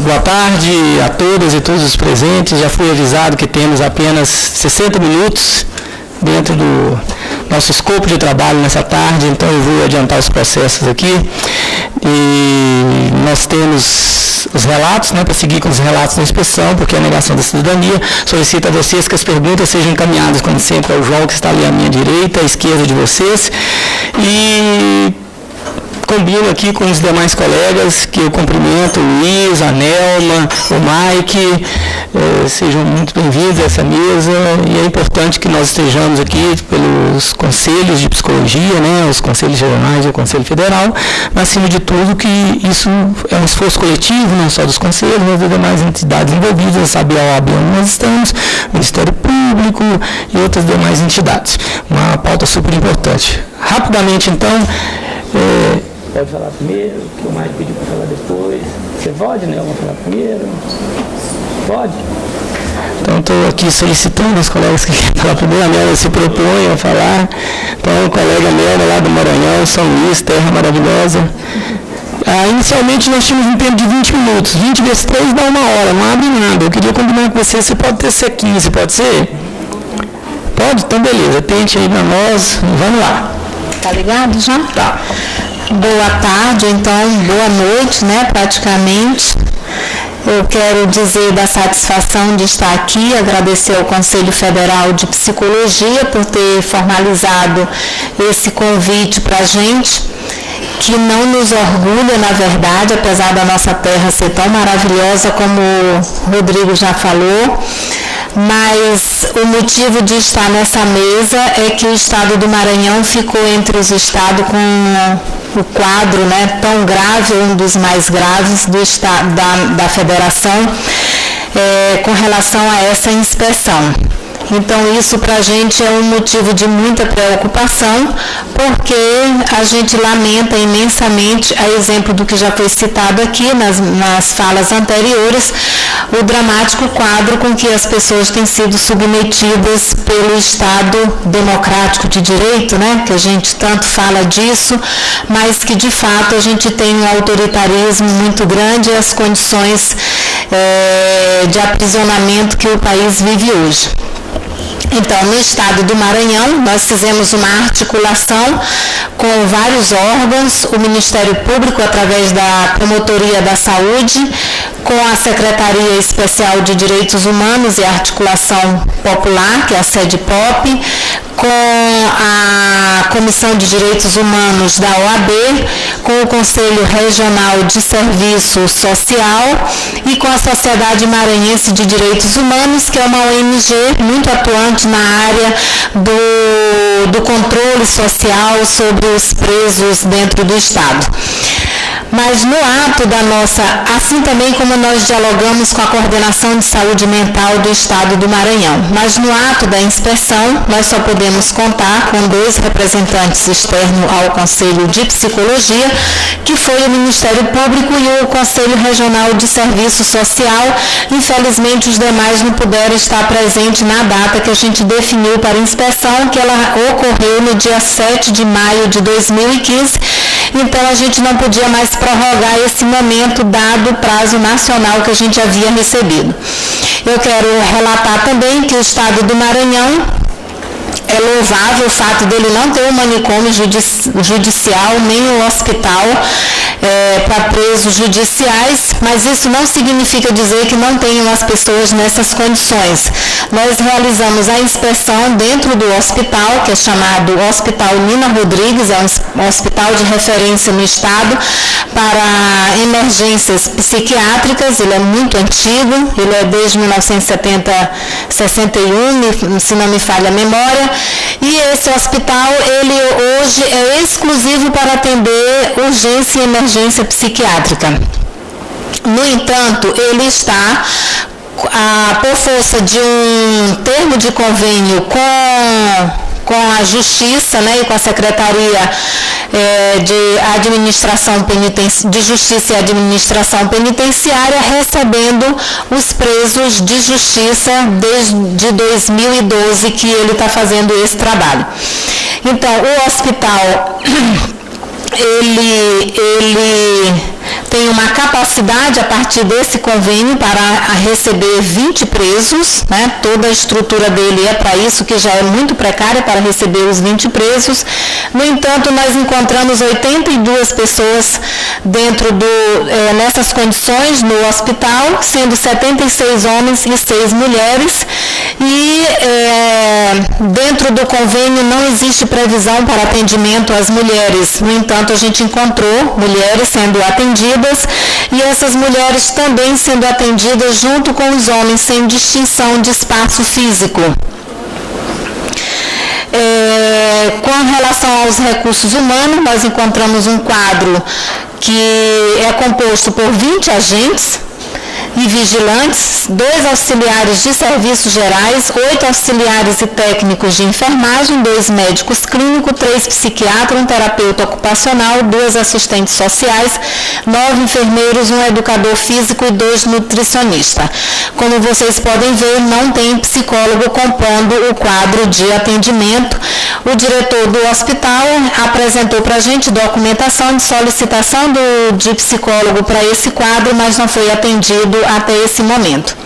boa tarde a todas e todos os presentes. Já fui avisado que temos apenas 60 minutos dentro do nosso escopo de trabalho nessa tarde, então eu vou adiantar os processos aqui. E nós temos os relatos, né, para seguir com os relatos da inspeção, porque a negação da cidadania solicita a vocês que as perguntas sejam encaminhadas, como sempre, ao João, que está ali à minha direita, à esquerda de vocês. E combino aqui com os demais colegas que eu cumprimento, o Luiz, a Nelma, o Mike, eh, sejam muito bem-vindos a essa mesa e é importante que nós estejamos aqui pelos conselhos de psicologia, né, os conselhos regionais e o Conselho Federal, mas acima de tudo que isso é um esforço coletivo, não só dos conselhos, mas das demais entidades envolvidas, sabe a OAB onde nós estamos, Ministério Público e outras demais entidades. Uma pauta super importante. Rapidamente, então, eh, Pode falar primeiro, que o Mike pediu para falar depois. Você pode, né? Eu vou falar primeiro. Pode? Então, estou aqui solicitando os colegas que querem falar primeiro. A Mela se propõe a falar. Então, o colega Mela lá do Maranhão, São Luís, terra maravilhosa. Ah, inicialmente nós tínhamos um tempo de 20 minutos. 20 vezes 3 dá uma hora, não abre nada. Eu queria combinar com você, você pode ter ser 15, pode ser? Pode? Então beleza, tente aí para nós. Vamos lá. Tá ligado já? Tá boa tarde, então boa noite, né, praticamente. Eu quero dizer da satisfação de estar aqui, agradecer ao Conselho Federal de Psicologia por ter formalizado esse convite para a gente, que não nos orgulha, na verdade, apesar da nossa terra ser tão maravilhosa como o Rodrigo já falou mas o motivo de estar nessa mesa é que o estado do Maranhão ficou entre os estados com o quadro né, tão grave, um dos mais graves do estado, da, da federação, é, com relação a essa inspeção. Então, isso para a gente é um motivo de muita preocupação, porque a gente lamenta imensamente, a exemplo do que já foi citado aqui nas, nas falas anteriores, o dramático quadro com que as pessoas têm sido submetidas pelo Estado democrático de direito, né? que a gente tanto fala disso, mas que de fato a gente tem um autoritarismo muito grande e as condições é, de aprisionamento que o país vive hoje. Então, no estado do Maranhão, nós fizemos uma articulação com vários órgãos, o Ministério Público, através da Promotoria da Saúde, com a Secretaria Especial de Direitos Humanos e Articulação Popular, que é a sede POP, com a Comissão de Direitos Humanos da OAB, com o Conselho Regional de Serviço Social e com a Sociedade Maranhense de Direitos Humanos, que é uma ONG muito atuante na área do, do controle social sobre os presos dentro do Estado mas no ato da nossa, assim também como nós dialogamos com a Coordenação de Saúde Mental do Estado do Maranhão, mas no ato da inspeção nós só podemos contar com dois representantes externos ao Conselho de Psicologia, que foi o Ministério Público e o Conselho Regional de Serviço Social. Infelizmente os demais não puderam estar presentes na data que a gente definiu para inspeção, que ela ocorreu no dia 7 de maio de 2015 então a gente não podia mais prorrogar esse momento dado o prazo nacional que a gente havia recebido. Eu quero relatar também que o Estado do Maranhão é louvável o fato dele não ter um manicômio judicial, nem um hospital é, para presos judiciais, mas isso não significa dizer que não tenham as pessoas nessas condições. Nós realizamos a inspeção dentro do hospital, que é chamado Hospital Nina Rodrigues, é um hospital de referência no Estado para emergências psiquiátricas, ele é muito antigo, ele é desde 1970, 61, se não me falha a memória, e esse hospital, ele hoje é exclusivo para atender urgência e emergência psiquiátrica. No entanto, ele está ah, por força de um termo de convênio com com a Justiça né, e com a Secretaria é, de Administração de Justiça e Administração Penitenciária, recebendo os presos de justiça desde 2012 que ele está fazendo esse trabalho. Então, o hospital ele, ele tem uma capacidade a partir desse convênio para receber 20 presos, né? toda a estrutura dele é para isso, que já é muito precária para receber os 20 presos. No entanto, nós encontramos 82 pessoas dentro do, é, nessas condições no hospital, sendo 76 homens e 6 mulheres. E é, dentro do convênio não existe previsão para atendimento às mulheres. No entanto, a gente encontrou mulheres sendo atendidas e essas mulheres também sendo atendidas junto com os homens, sem distinção de espaço físico. É, com relação aos recursos humanos, nós encontramos um quadro que é composto por 20 agentes, e vigilantes, dois auxiliares de serviços gerais, oito auxiliares e técnicos de enfermagem, dois médicos clínicos, três psiquiatras, um terapeuta ocupacional, duas assistentes sociais, nove enfermeiros, um educador físico e dois nutricionistas. Como vocês podem ver, não tem psicólogo compondo o quadro de atendimento. O diretor do hospital apresentou para a gente documentação de solicitação do, de psicólogo para esse quadro, mas não foi atendido até esse momento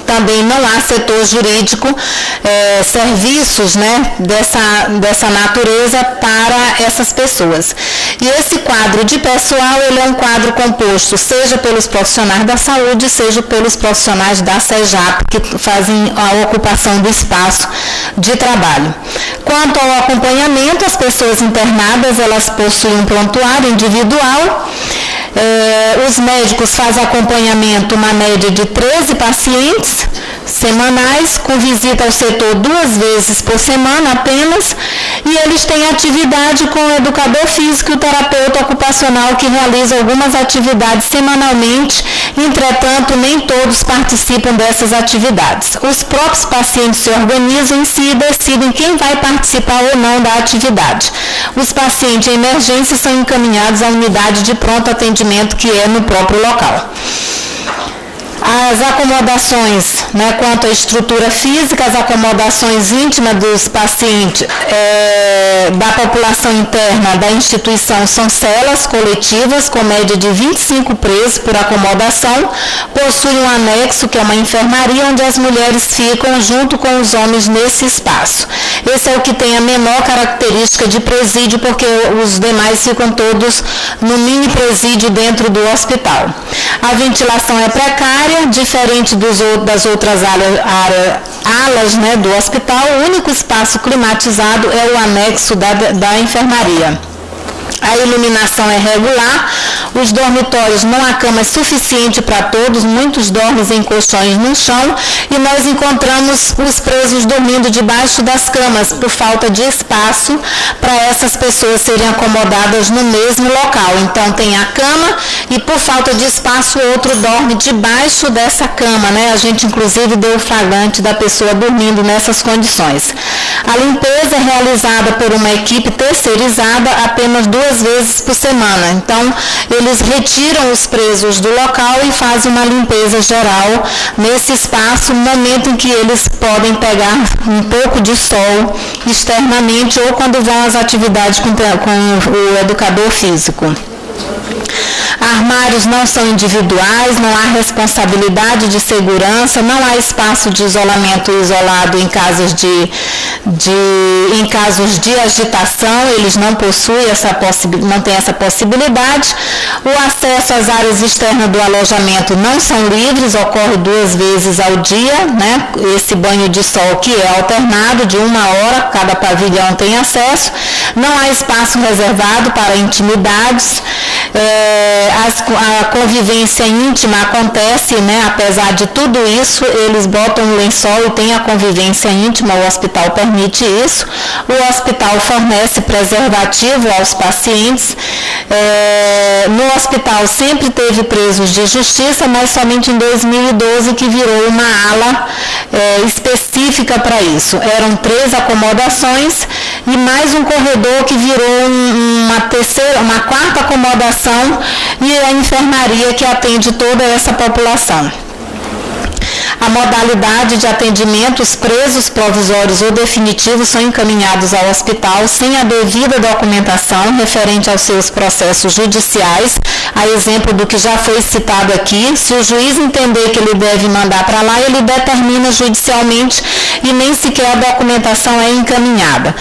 também não há setor jurídico, é, serviços né, dessa, dessa natureza para essas pessoas. E esse quadro de pessoal, ele é um quadro composto, seja pelos profissionais da saúde, seja pelos profissionais da SEJAP, que fazem a ocupação do espaço de trabalho. Quanto ao acompanhamento, as pessoas internadas, elas possuem um prontuário individual, é, os médicos fazem acompanhamento, uma média de 13 pacientes semanais, com visita ao setor duas vezes por semana apenas, e eles têm atividade com o educador físico e o terapeuta ocupacional que realiza algumas atividades semanalmente, entretanto, nem todos participam dessas atividades. Os próprios pacientes se organizam em si e decidem quem vai participar ou não da atividade. Os pacientes em emergência são encaminhados à unidade de pronto atendimento que é no próprio local. As acomodações, né, quanto à estrutura física, as acomodações íntimas dos pacientes é, da população interna da instituição são celas coletivas com média de 25 presos por acomodação, possuem um anexo que é uma enfermaria onde as mulheres ficam junto com os homens nesse espaço. Esse é o que tem a menor característica de presídio, porque os demais ficam todos no mini presídio dentro do hospital. A ventilação é precária, diferente dos, das outras área, alas né, do hospital, o único espaço climatizado é o anexo da, da enfermaria a iluminação é regular, os dormitórios não há cama suficiente para todos, muitos dormem em colchões no chão e nós encontramos os presos dormindo debaixo das camas por falta de espaço para essas pessoas serem acomodadas no mesmo local. Então tem a cama e por falta de espaço o outro dorme debaixo dessa cama, né? A gente inclusive deu o flagrante da pessoa dormindo nessas condições. A limpeza é realizada por uma equipe terceirizada apenas duas duas vezes por semana. Então, eles retiram os presos do local e fazem uma limpeza geral nesse espaço, no momento em que eles podem pegar um pouco de sol externamente ou quando vão às atividades com, com o educador físico. Armários não são individuais, não há responsabilidade de segurança, não há espaço de isolamento isolado em casos de, de, em casos de agitação, eles não possuem essa não têm essa possibilidade. O acesso às áreas externas do alojamento não são livres, ocorre duas vezes ao dia, né? Esse banho de sol que é alternado de uma hora, cada pavilhão tem acesso. Não há espaço reservado para intimidades. É, as, a convivência íntima acontece, né? Apesar de tudo isso, eles botam um lençol e tem a convivência íntima, o hospital permite isso. O hospital fornece preservativo aos pacientes. É, no hospital sempre teve presos de justiça, mas somente em 2012 que virou uma ala é, específica para isso. Eram três acomodações e mais um corredor que virou uma terceira, uma quarta acomodação e a enfermaria que atende toda essa população. A modalidade de atendimento, os presos provisórios ou definitivos são encaminhados ao hospital sem a devida documentação referente aos seus processos judiciais, a exemplo do que já foi citado aqui, se o juiz entender que ele deve mandar para lá, ele determina judicialmente e nem sequer a documentação é encaminhada.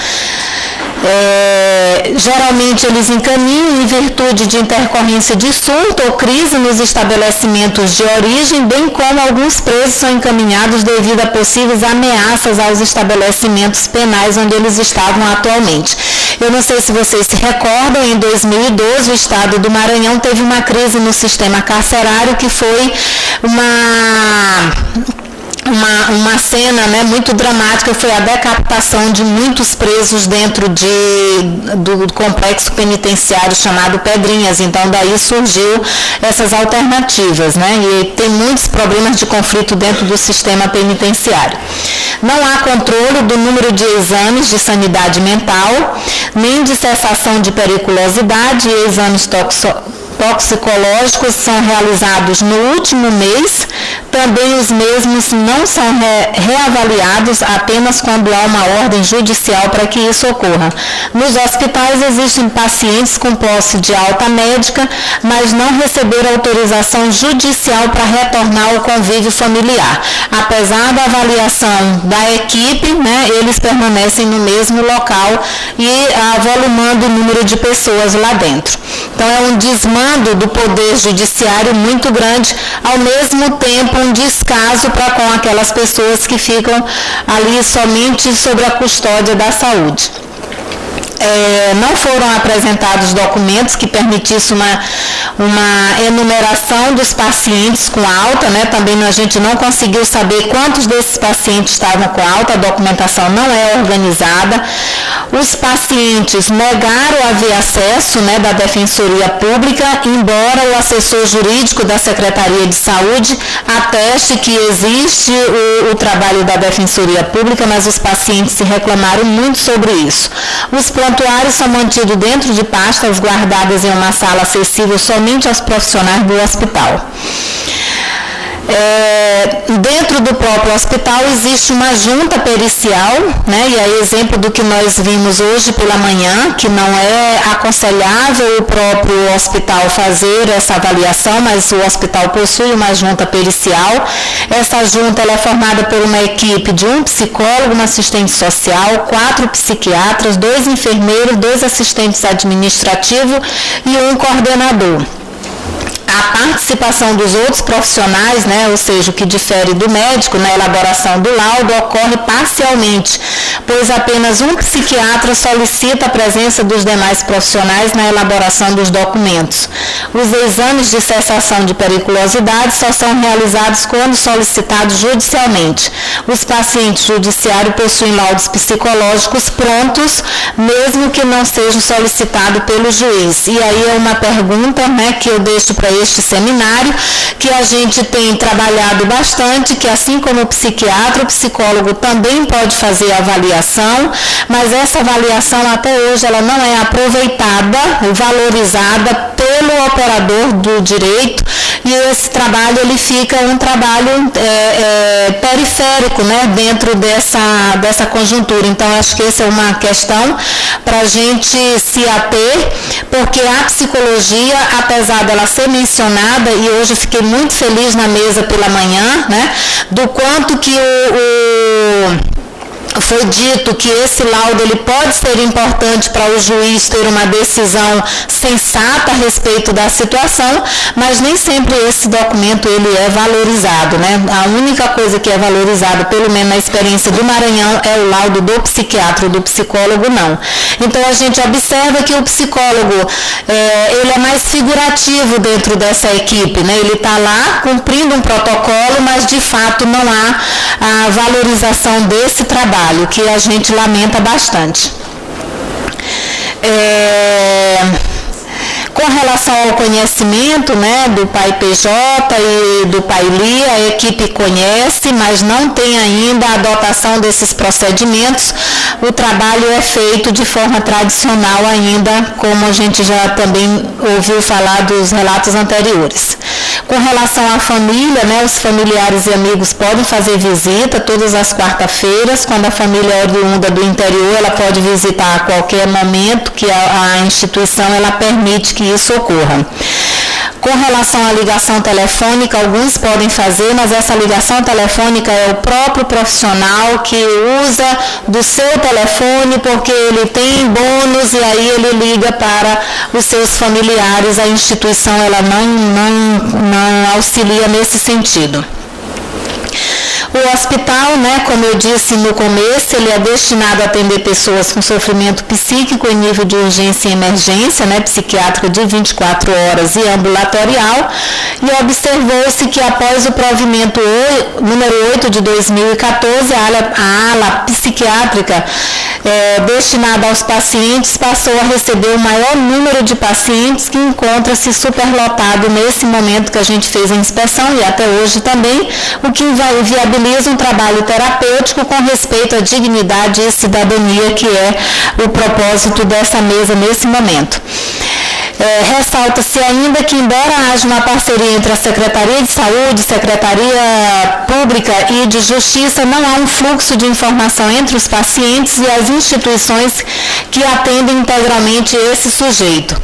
É, geralmente eles encaminham em virtude de intercorrência de surto ou crise nos estabelecimentos de origem, bem como alguns presos são encaminhados devido a possíveis ameaças aos estabelecimentos penais onde eles estavam atualmente. Eu não sei se vocês se recordam, em 2012 o estado do Maranhão teve uma crise no sistema carcerário que foi uma uma, uma cena né, muito dramática foi a decapitação de muitos presos dentro de, do, complexo penitenciário chamado Pedrinhas. Então, daí surgiu essas alternativas. Né, e tem muitos problemas de conflito dentro do sistema penitenciário. Não há controle do número de exames de sanidade mental, nem de cessação de periculosidade e exames toxicológicos são realizados no último mês, também os mesmos não são re reavaliados apenas quando há uma ordem judicial para que isso ocorra. Nos hospitais existem pacientes com posse de alta médica, mas não receberam autorização judicial para retornar ao convívio familiar. Apesar da avaliação da equipe, né, eles permanecem no mesmo local e avolumando o número de pessoas lá dentro. Então é um desmando do poder judiciário muito grande, ao mesmo tempo um descaso para com aquelas pessoas que ficam ali somente sobre a custódia da saúde é, não foram apresentados documentos que permitissem uma, uma enumeração dos pacientes com alta, né? também a gente não conseguiu saber quantos desses pacientes estavam com alta, a documentação não é organizada. Os pacientes negaram haver acesso né, da Defensoria Pública, embora o assessor jurídico da Secretaria de Saúde ateste que existe o, o trabalho da Defensoria Pública, mas os pacientes se reclamaram muito sobre isso. Os prontuários são mantidos dentro de pastas guardadas em uma sala acessível somente aos profissionais do hospital. É, dentro do próprio hospital existe uma junta pericial, né, e aí exemplo do que nós vimos hoje pela manhã, que não é aconselhável o próprio hospital fazer essa avaliação, mas o hospital possui uma junta pericial. Essa junta é formada por uma equipe de um psicólogo, um assistente social, quatro psiquiatras, dois enfermeiros, dois assistentes administrativos e um coordenador a participação dos outros profissionais, né, ou seja, o que difere do médico na elaboração do laudo, ocorre parcialmente, pois apenas um psiquiatra solicita a presença dos demais profissionais na elaboração dos documentos. Os exames de cessação de periculosidade só são realizados quando solicitados judicialmente. Os pacientes judiciários possuem laudos psicológicos prontos, mesmo que não sejam solicitados pelo juiz. E aí é uma pergunta né, que eu deixo para este seminário, que a gente tem trabalhado bastante, que assim como o psiquiatra, o psicólogo também pode fazer avaliação, mas essa avaliação até hoje ela não é aproveitada, valorizada pelo operador do direito e esse trabalho ele fica um trabalho é, é, periférico né, dentro dessa, dessa conjuntura. Então, acho que essa é uma questão para a gente se ater, porque a psicologia, apesar dela ser e hoje eu fiquei muito feliz na mesa pela manhã, né, do quanto que o, o foi dito que esse laudo ele pode ser importante para o juiz ter uma decisão sensata a respeito da situação, mas nem sempre esse documento ele é valorizado, né? A única coisa que é valorizada, pelo menos na experiência do Maranhão, é o laudo do psiquiatra, do psicólogo não. Então a gente observa que o psicólogo é, ele é mais figurativo dentro dessa equipe, né? Ele está lá cumprindo um protocolo, mas de fato não há a valorização desse trabalho trabalho, que a gente lamenta bastante. É, com relação ao conhecimento né, do pai PJ e do pai Li, a equipe conhece, mas não tem ainda a adotação desses procedimentos. O trabalho é feito de forma tradicional ainda, como a gente já também ouviu falar dos relatos anteriores. Com relação à família, né, os familiares e amigos podem fazer visita todas as quarta-feiras. Quando a família é oriunda do interior, ela pode visitar a qualquer momento que a, a instituição ela permite que isso ocorra. Com relação à ligação telefônica, alguns podem fazer, mas essa ligação telefônica é o próprio profissional que usa do seu telefone porque ele tem bônus e aí ele liga para os seus familiares. A instituição ela não, não, não auxilia nesse sentido. O hospital, né, como eu disse no começo, ele é destinado a atender pessoas com sofrimento psíquico em nível de urgência e emergência, né, psiquiátrica de 24 horas e ambulatorial, e observou-se que após o provimento número 8 de 2014, a ala, a ala psiquiátrica é, destinada aos pacientes passou a receber o maior número de pacientes que encontra-se superlotado nesse momento que a gente fez a inspeção e até hoje também, o que viabiliza um trabalho terapêutico com respeito à dignidade e cidadania, que é o propósito dessa mesa nesse momento. É, Ressalta-se ainda que, embora haja uma parceria entre a Secretaria de Saúde, Secretaria Pública e de Justiça, não há um fluxo de informação entre os pacientes e as instituições que atendem integralmente esse sujeito.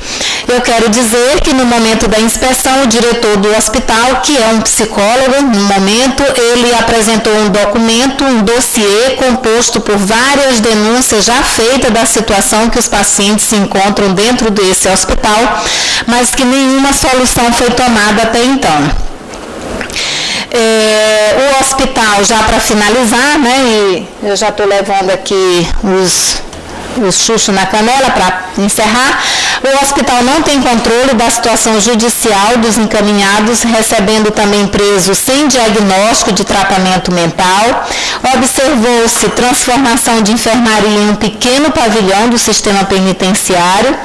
Eu quero dizer que no momento da inspeção, o diretor do hospital, que é um psicólogo, no momento ele apresentou um documento, um dossiê composto por várias denúncias já feitas da situação que os pacientes se encontram dentro desse hospital mas que nenhuma solução foi tomada até então. É, o hospital, já para finalizar, né, e eu já estou levando aqui os, os chuchos na canela para encerrar, o hospital não tem controle da situação judicial dos encaminhados, recebendo também presos sem diagnóstico de tratamento mental. Observou-se transformação de enfermaria em um pequeno pavilhão do sistema penitenciário.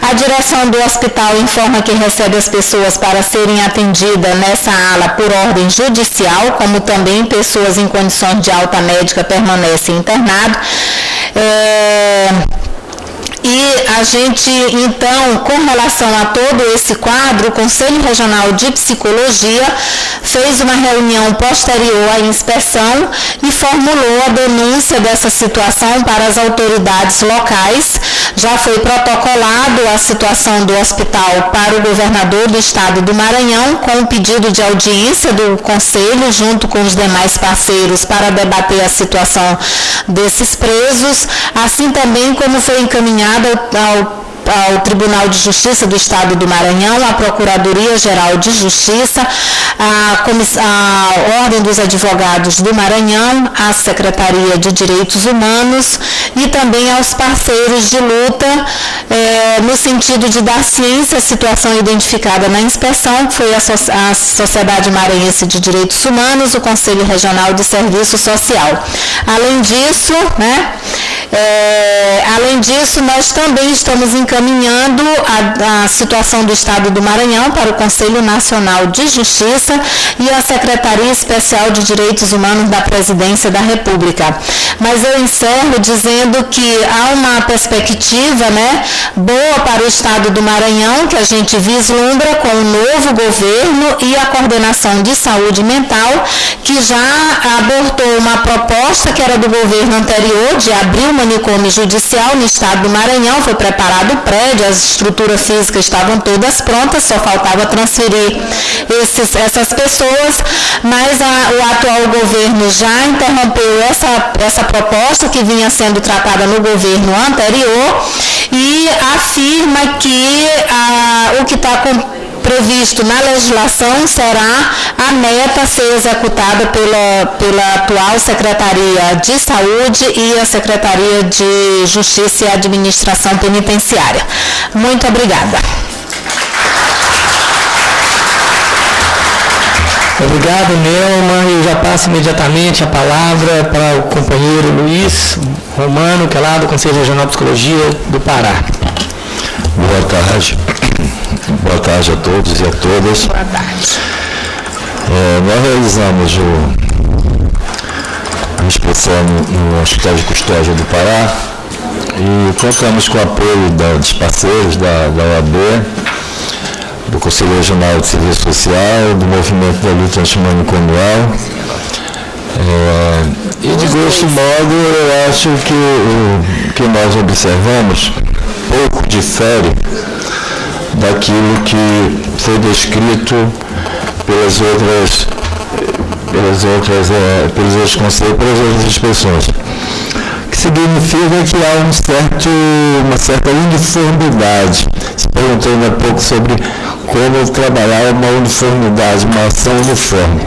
A direção do hospital informa que recebe as pessoas para serem atendidas nessa ala por ordem judicial, como também pessoas em condições de alta médica permanecem internadas. É Bye. E a gente, então, com relação a todo esse quadro, o Conselho Regional de Psicologia fez uma reunião posterior à inspeção e formulou a denúncia dessa situação para as autoridades locais. Já foi protocolado a situação do hospital para o governador do estado do Maranhão, com o pedido de audiência do Conselho, junto com os demais parceiros, para debater a situação desses presos, assim também como foi encaminhado ao, ao Tribunal de Justiça do Estado do Maranhão, à Procuradoria-Geral de Justiça, à, à, Ordem dos Advogados do Maranhão, à Secretaria de Direitos Humanos e também aos parceiros de luta, é, no sentido de dar ciência à situação identificada na inspeção, que foi a, so a Sociedade Maranhense de Direitos Humanos, o Conselho Regional de Serviço Social. Além disso, né, é, além disso, nós também estamos encaminhando a, a, situação do Estado do Maranhão para o Conselho Nacional de Justiça e a Secretaria Especial de Direitos Humanos da Presidência da República. Mas eu encerro dizendo que há uma perspectiva né, boa para o Estado do Maranhão, que a gente vislumbra com o novo governo e a coordenação de saúde mental, que já abortou uma proposta que era do governo anterior de abrir uma manicômio judicial no estado do Maranhão, foi preparado o prédio, as estruturas físicas estavam todas prontas, só faltava transferir esses, essas pessoas, mas a, o atual governo já interrompeu essa, essa proposta que vinha sendo tratada no governo anterior e afirma que a, o que está previsto na legislação será a meta a ser executada pela, pela atual Secretaria de Saúde e a Secretaria de Justiça e Administração Penitenciária. Muito obrigada. Obrigado, Nelma. Eu já passo imediatamente a palavra para o companheiro Luiz Romano, que é lá do Conselho Regional de Psicologia do Pará. Boa tarde. Boa tarde a todos e a todas. Boa tarde. É, nós realizamos o, a inspeção no, no Hospital de Custódia do Pará e contamos com o apoio da, dos parceiros da, da OAB, do Conselho Regional de Serviço Social, do Movimento da Luta Antimanicomial. É, e de grosso modo eu acho que o que nós observamos pouco difere daquilo que foi descrito pelas outras pelas outras, é, pelos outros conselhos, pelas outras expressões. Que significa que há um certo, uma certa uniformidade. Se perguntou há pouco sobre como trabalhar uma uniformidade, uma ação uniforme.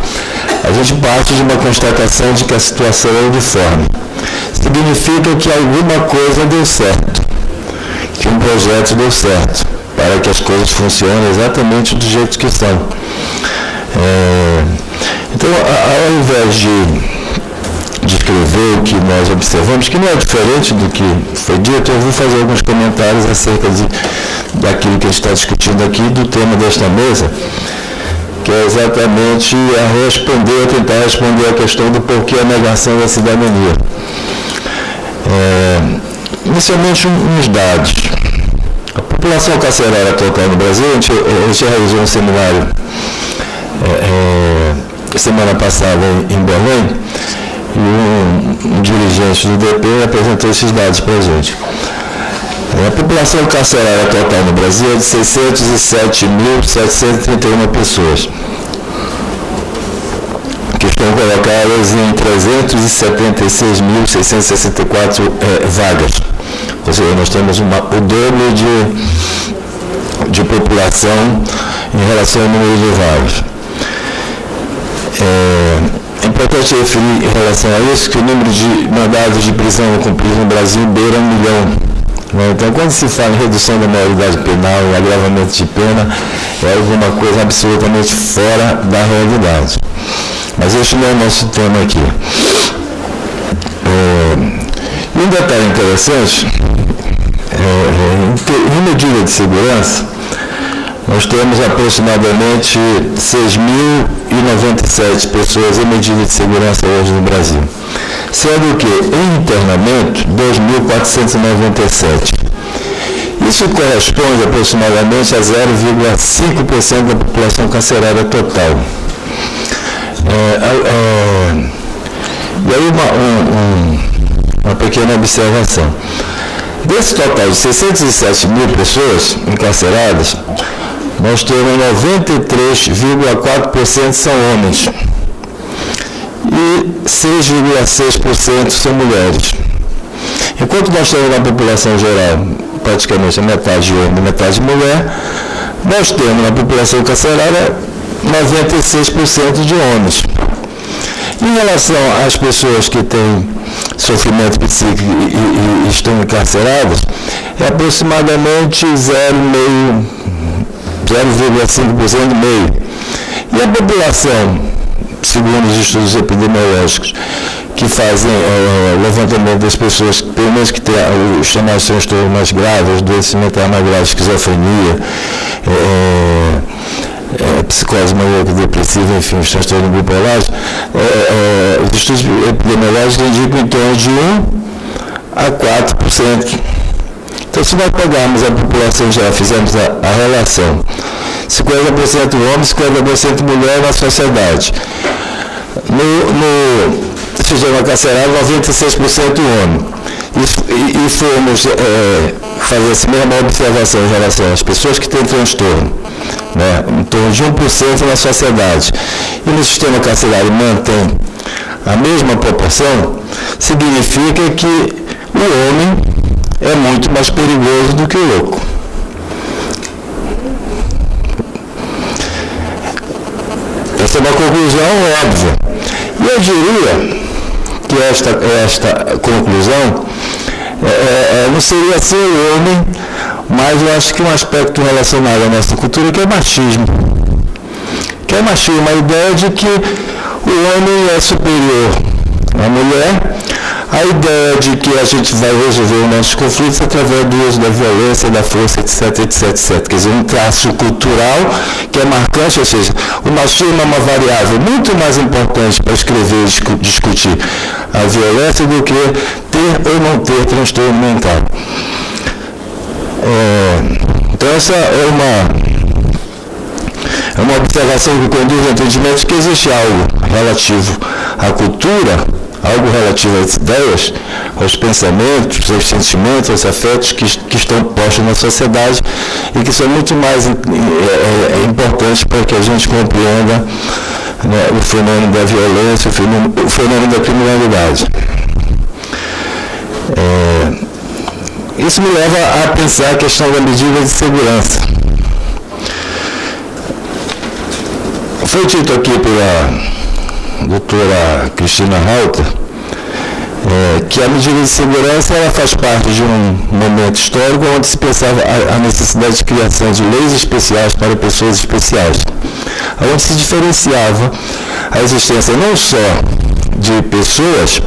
A gente parte de uma constatação de que a situação é uniforme. Significa que alguma coisa deu certo, que um projeto deu certo, para que as coisas funcionem exatamente do jeito que são. É, então, ao invés de descrever o que nós observamos, que não é diferente do que foi dito, eu vou fazer alguns comentários acerca de, daquilo que a gente está discutindo aqui, do tema desta mesa, que é exatamente a responder, tentar responder a questão do porquê a negação da cidadania. É, inicialmente, uns dados. A população carcerária total no Brasil, a gente, a gente realizou um seminário é, é, semana passada em, Belém e um, um, dirigente do DP apresentou esses dados para a gente. A população carcerária total no Brasil é de 607.731 pessoas, que estão colocadas em 376.664 é, vagas. Ou seja, nós temos uma, o dobro de, de população em relação ao número de vagas. É, é importante referir em relação a isso que o número de mandados de prisão cumpridos no Brasil beira um milhão. Né? Então, quando se fala em redução da maioridade penal, em agravamento de pena, é alguma coisa absolutamente fora da realidade. Mas este não é o nosso tema aqui. É, e um detalhe interessante, em medida de segurança, nós temos aproximadamente 6.097 pessoas em medida de segurança hoje no Brasil, sendo que em internamento 2.497. Isso corresponde aproximadamente a 0,5% da população carcerária total. É, é, e aí uma, um, um, uma pequena observação. Desse total de 607 mil pessoas encarceradas, nós temos 93,4% são homens e 6,6% são mulheres. Enquanto nós temos na população geral praticamente metade de homem e metade de mulher, nós temos na população carcerária 96% de homens. Em relação às pessoas que têm sofrimento psíquico e, e, e estão encarceradas, é aproximadamente 0,5%. 0,5% meio. E a população, segundo os estudos epidemiológicos, que fazem é, o levantamento das pessoas, pelo menos que têm os chamados transtornos mais graves, doença mental mais grave, esquizofrenia, é, é, psicose maníaca depressiva, enfim, os transtornos bipolares, é, é, os estudos epidemiológicos indicam em torno de 1 a 4%. Então, se nós pegarmos a população já, fizermos a, a relação 50% homens, 50% mulher na sociedade. No, no sistema carcerário, 96% homem. E, e, e fomos é, fazer essa mesma observação em relação às pessoas que têm transtorno, né, em torno de 1% na sociedade. E no sistema carcerário mantém a mesma proporção, significa que o homem é muito mais perigoso do que o louco. Essa é uma conclusão óbvia. E eu diria que esta, esta conclusão é, é, é não seria ser o homem, mas eu acho que um aspecto relacionado à nossa cultura que é machismo. Que é machismo, a ideia de que o homem é superior à mulher a ideia de que a gente vai resolver os nossos conflitos através do uso da violência, da força, etc, etc, etc. Quer dizer, um traço cultural que é marcante, ou seja, o machismo é uma variável muito mais importante para escrever e discutir a violência do que ter ou não ter transtorno mental. É, então essa é uma, É uma observação que conduz ao entendimento que existe algo relativo à cultura, algo relativo às ideias, aos pensamentos, aos sentimentos, aos afetos que, que estão postos na sociedade e que são muito mais é, é, é importantes para que a gente compreenda né, o fenômeno da violência, o fenômeno, o fenômeno da criminalidade. É, isso me leva a pensar a questão da medida de segurança. Foi dito aqui pela doutora Cristina Halter é, que a medida de segurança ela faz parte de um momento histórico onde se pensava a, a necessidade de criação de leis especiais para pessoas especiais, onde se diferenciava a existência não só de pessoas,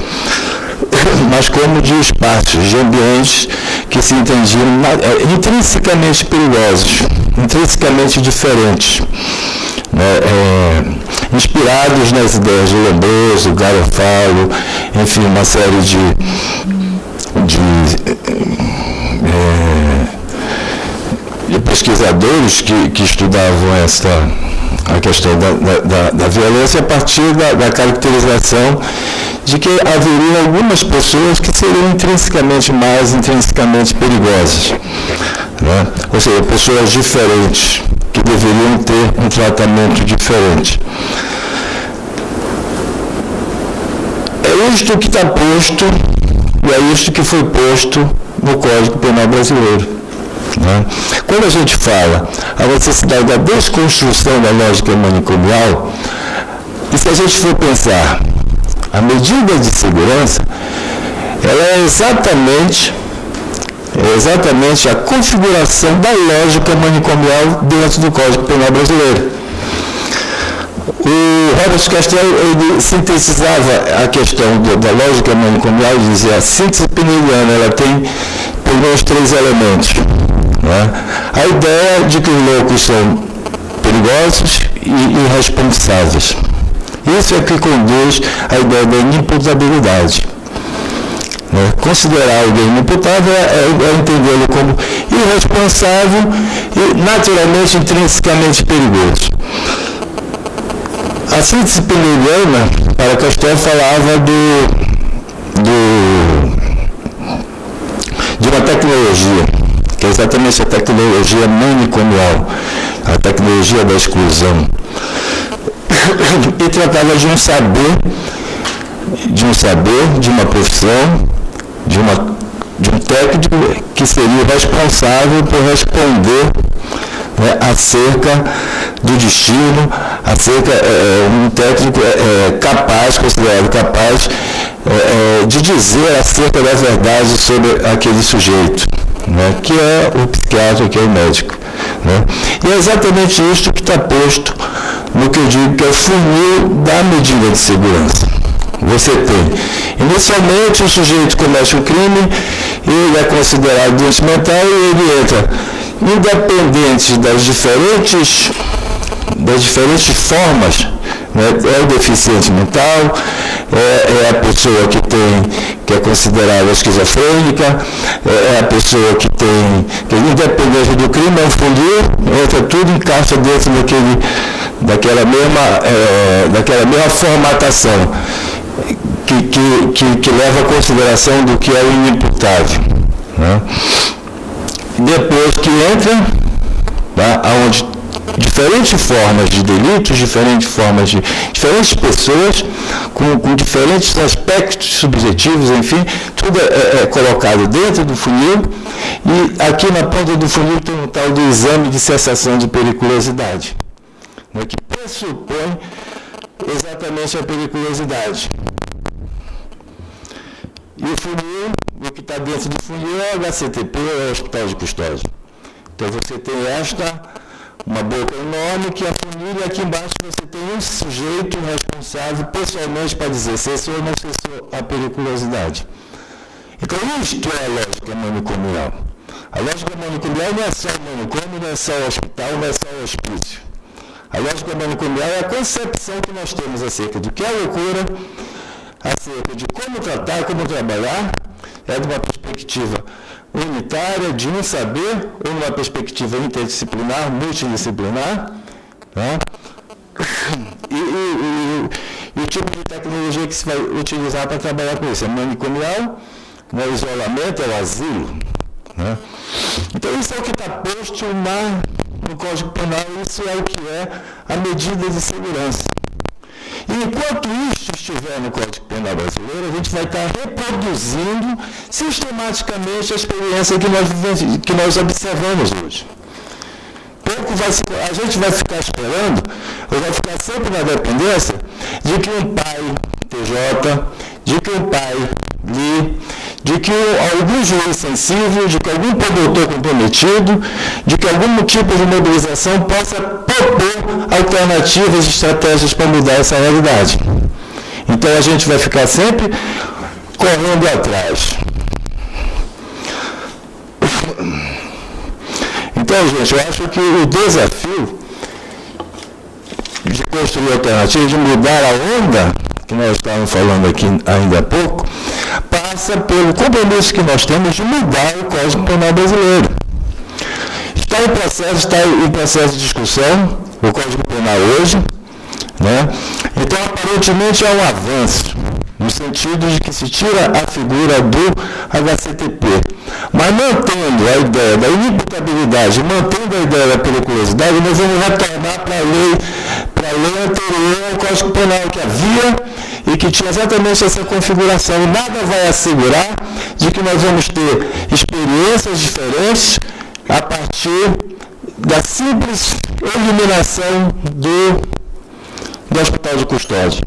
mas como de espaços, de ambientes que se entendiam é, intrinsecamente perigosos, intrinsecamente diferentes. Né, é, inspirados nas ideias de Lombroso, Garofalo, enfim, uma série de, de, é, de pesquisadores que, que estudavam essa, a questão da, da, da violência a partir da, da, caracterização de que haveria algumas pessoas que seriam intrinsecamente mais intrinsecamente perigosas. Né? Ou seja, pessoas diferentes, que deveriam ter um tratamento diferente. É isto que está posto, e é isto que foi posto no Código Penal Brasileiro. Né? Quando a gente fala a necessidade da desconstrução da lógica manicomial, e se a gente for pensar a medida de segurança, ela é exatamente, é exatamente a configuração da lógica manicomial dentro do Código Penal Brasileiro. O Robert Castell ele sintetizava a questão da lógica manicomial e dizia a síntese peneliana ela tem pelo menos três elementos. Né? A ideia de que os loucos são perigosos e irresponsáveis. Isso é que conduz à ideia da inimputabilidade. Né? Considerar alguém inimputável é, é, é entendê-lo como irresponsável e naturalmente intrinsecamente perigoso. A síntese peneliana, para Castel, falava do, do, de uma tecnologia, que é exatamente a tecnologia manicomial, a tecnologia da exclusão. E tratava de um saber, de um saber, de uma profissão, de, uma, de um técnico que seria responsável por responder né, acerca do destino, acerca é, um técnico é, capaz, considerado capaz, é, de dizer acerca da verdade sobre aquele sujeito, né, que é o psiquiatra, que é o médico. Né. E é exatamente isso que está posto no que eu digo que é o funil da medida de segurança. Você tem, inicialmente o sujeito comete um crime, ele é considerado doente mental e ele entra independente das diferentes, das diferentes formas, né? é o deficiente mental, é, é, a pessoa que tem, que é considerada esquizofrênica, é, é a pessoa que tem, que independente do crime, é um fundir, entra tudo encaixa dentro daquele, daquela, mesma, é, daquela mesma formatação que, que, que, que leva a consideração do que é o inimputável. Né? depois que entra, tá, onde diferentes formas de delitos, diferentes formas de diferentes pessoas, com, com diferentes aspectos subjetivos, enfim, tudo é, é, é, colocado dentro do funil e aqui na ponta do funil tem um tal do exame de cessação de periculosidade, né, que pressupõe exatamente a periculosidade. E o funil, o que está dentro do funil é o HCTP, é o Hospital de Custódia. Então você tem esta, uma boca enorme que afunila e aqui embaixo você tem um sujeito responsável pessoalmente para dizer cessou ou não cessou a periculosidade. Então isto é a lógica manicomial. A lógica manicomial não é só o manicômio, não é só o hospital, não é só o hospício. A lógica manicomial é a concepção que nós temos acerca do que é loucura, acerca de como tratar, como trabalhar, é de uma perspectiva unitária, de um saber, ou numa perspectiva interdisciplinar, multidisciplinar, Né? E, e, e, e, o tipo de tecnologia que se vai utilizar para trabalhar com isso? É manicomial, né? o isolamento, é o asilo. Né? Então isso é o que está posto na, no Código Penal, isso é o que é a medida de segurança. E enquanto isso estiver no Código Penal brasileiro, a gente vai estar reproduzindo sistematicamente a experiência que nós, que nós observamos hoje. Pouco vai a gente vai ficar esperando, ou vai ficar sempre na dependência, de que um pai TJ, de que um pai li, de que algum juiz sensível, de que algum produtor comprometido, de que algum tipo de mobilização possa propor alternativas e estratégias para mudar essa realidade. Então a gente vai ficar sempre correndo atrás. Então, gente, eu acho que o desafio de construir alternativas, de mudar a onda, que nós estávamos falando aqui ainda há pouco, passa pelo compromisso que nós temos de mudar o Código Penal brasileiro. Está em processo, está em processo de discussão o Código Penal hoje, né? Então, aparentemente, é um avanço, no sentido de que se tira a figura do HCTP, mas mantendo a ideia da inimputabilidade, mantendo a ideia da periculosidade, nós vamos retornar para a lei, para a lei anterior ao Código Penal que havia e que tinha exatamente essa configuração. Nada vai assegurar de que nós vamos ter experiências diferentes a partir da simples eliminação do, do hospital de custódia.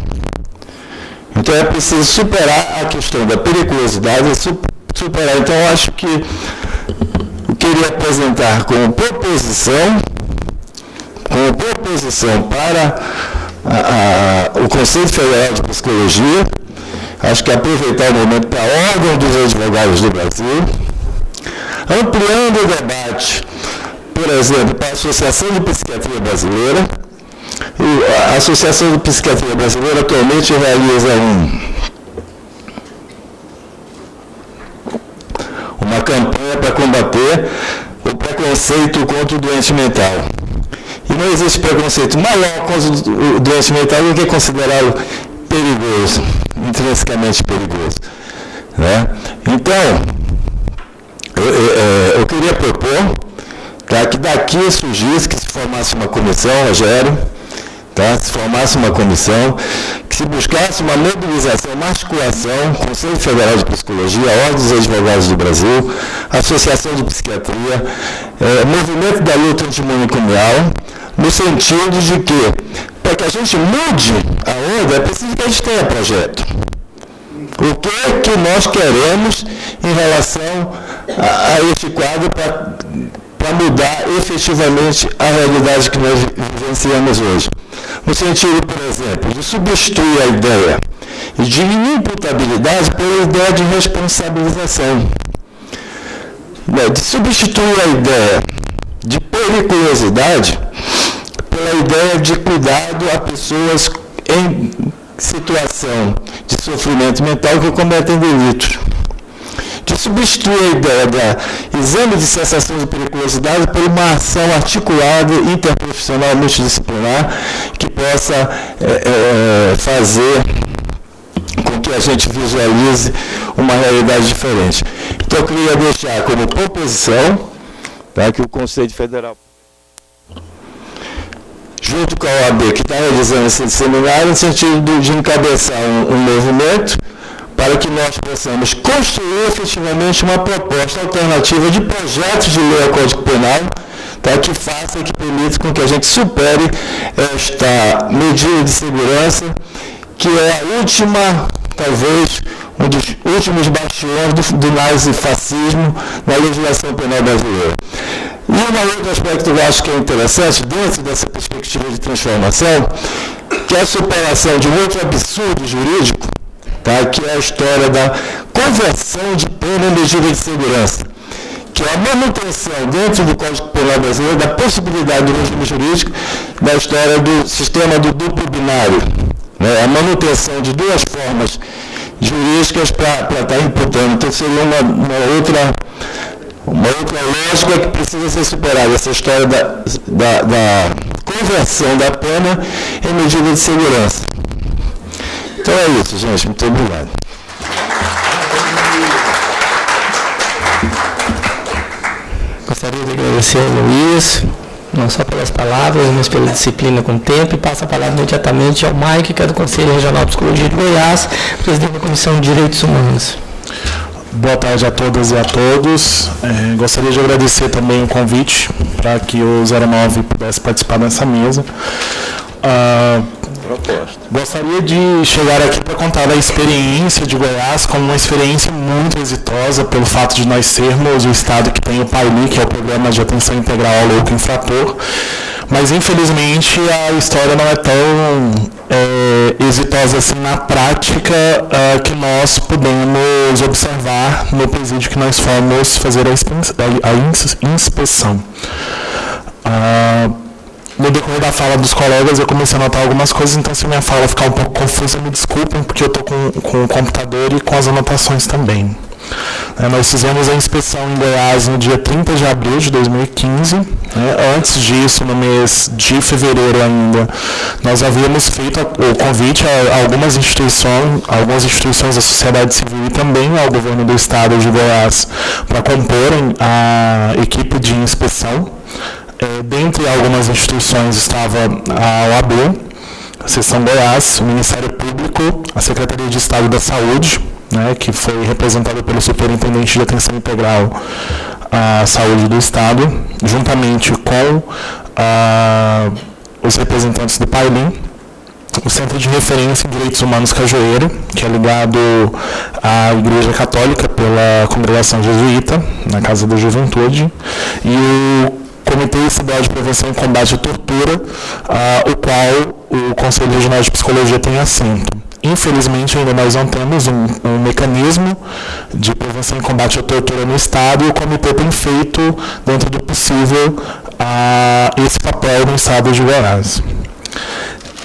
Então é preciso superar a questão da periculosidade, superar. Então eu acho que eu queria apresentar como proposição, como proposição para a, a, o Conselho Federal de Psicologia, acho que aproveitar o momento para a Ordem dos Advogados do Brasil, ampliando o debate, por exemplo, para a Associação de Psiquiatria Brasileira. E a Associação de Psiquiatria Brasileira atualmente realiza um, uma campanha para combater o preconceito contra o doente mental. E não existe preconceito maior contra o doente mental do que considerá-lo perigoso, intrinsecamente perigoso. Né? Então, eu, eu, eu queria propor tá, que daqui surgisse, que se formasse uma comissão, Rogério, tá, se formasse uma comissão, que se buscasse uma mobilização, uma articulação, Conselho Federal de Psicologia, Ordem dos Advogados do Brasil, Associação de Psiquiatria, é, Movimento da Luta Antimonicomial, no sentido de que, para que a gente mude a onda, é preciso que a gente tenha projeto. O que é que nós queremos em relação a, a este quadro para mudar efetivamente a realidade que nós vivenciamos hoje? No sentido, por exemplo, de substituir a ideia de inimputabilidade pela ideia de responsabilização. Né, de substituir a ideia de periculosidade pela ideia de cuidado a pessoas em situação de sofrimento mental que cometem delitos. De substituir a ideia do exame de cessação de periculosidade por uma ação articulada, interprofissional, multidisciplinar, que possa é, é, fazer com que a gente visualize uma realidade diferente. Então, eu queria deixar como proposição tá, que o Conselho Federal junto com a OAB, que está realizando esse seminário, no sentido de encabeçar um, um movimento para que nós possamos construir efetivamente uma proposta alternativa de projetos de lei ao Código Penal, tá, que faça e que permita com que a gente supere esta medida de segurança, que é a última, talvez, um dos últimos bastiões do, do nazifascismo na legislação penal brasileira. E um outro aspecto que eu acho que é interessante, dentro dessa perspectiva de transformação, que é a superação de um outro absurdo jurídico, tá? que é a história da conversão de pena em medida de segurança, que é a manutenção dentro do Código Penal brasileiro da possibilidade do regime jurídico da história do sistema do duplo binário, né? a manutenção de duas formas jurídicas para estar tá imputando. Então seria uma, uma outra uma outra lógica que precisa ser superada, essa história da, da, da conversão da pena em medida de segurança. Então é isso, gente. Muito obrigado. Gostaria de agradecer ao Luiz, não só pelas palavras, mas pela disciplina com o tempo, e passo a palavra imediatamente ao Mike, que é do Conselho Regional de Psicologia de Goiás, presidente da Comissão de Direitos Humanos. Boa tarde a todas e a todos. É, gostaria de agradecer também o convite para que o 09 pudesse participar dessa mesa. Ah, gostaria de chegar aqui para contar a experiência de Goiás como uma experiência muito exitosa pelo fato de nós sermos o estado que tem o PAILI, que é o Programa de Atenção Integral ao Louco Infrator, mas infelizmente a história não é tão é, exitosa assim na prática é, que nós podemos observar no presídio que nós fomos fazer a, a inspeção. Ah, no decorrer da fala dos colegas eu comecei a notar algumas coisas, então se minha fala ficar um pouco confusa, me desculpem, porque eu estou com, com o computador e com as anotações também. É, nós fizemos a inspeção em Goiás no dia 30 de abril de 2015. Né? Antes disso, no mês de fevereiro ainda, nós havíamos feito o convite a algumas instituições, algumas instituições da sociedade civil e também ao governo do estado de Goiás para comporem a equipe de inspeção. É, dentre algumas instituições estava a OAB, a Seção Goiás, o Ministério Público, a Secretaria de Estado da Saúde, né, que foi representada pelo Superintendente de Atenção Integral à Saúde do Estado, juntamente com ah, os representantes do PAILIM, o Centro de Referência em Direitos Humanos Cajueiro, que é ligado à Igreja Católica pela Congregação Jesuíta, na Casa da Juventude, e o Comitê Estadual de Prevenção e Combate à Tortura, ah, o qual o Conselho Regional de Psicologia tem assento. Infelizmente, ainda nós não temos um, um, mecanismo de prevenção e combate à tortura no Estado e o comitê tem feito, dentro do possível, a, esse papel no Estado de Goiás.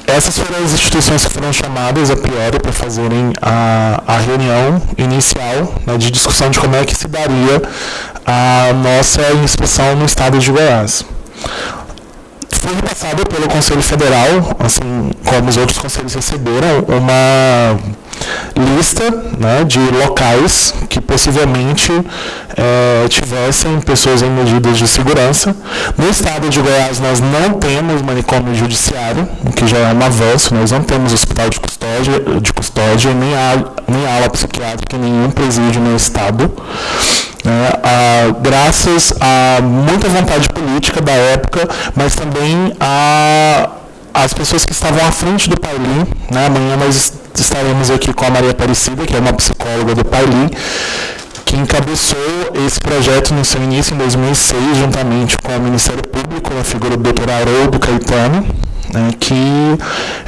Essas foram as instituições que foram chamadas a priori para fazerem a, a reunião inicial né, de discussão de como é que se daria a nossa inspeção no Estado de Goiás foi repassado pelo Conselho Federal, assim como os outros conselhos receberam, uma lista né, de locais que possivelmente é, tivessem pessoas em medidas de segurança. No estado de Goiás nós não temos manicômio judiciário, o que já é um avanço, nós não temos hospital de custódia, de custódia nem, a, nem ala psiquiátrica nenhum presídio no estado. Né, a, graças a muita vontade política da época, mas também a as pessoas que estavam à frente do Paili, né, amanhã nós estaremos aqui com a Maria Aparecida, que é uma psicóloga do Paili, que encabeçou esse projeto no seu início em 2006, juntamente com o Ministério Público, a figura do Dr. Haroldo Caetano, né, que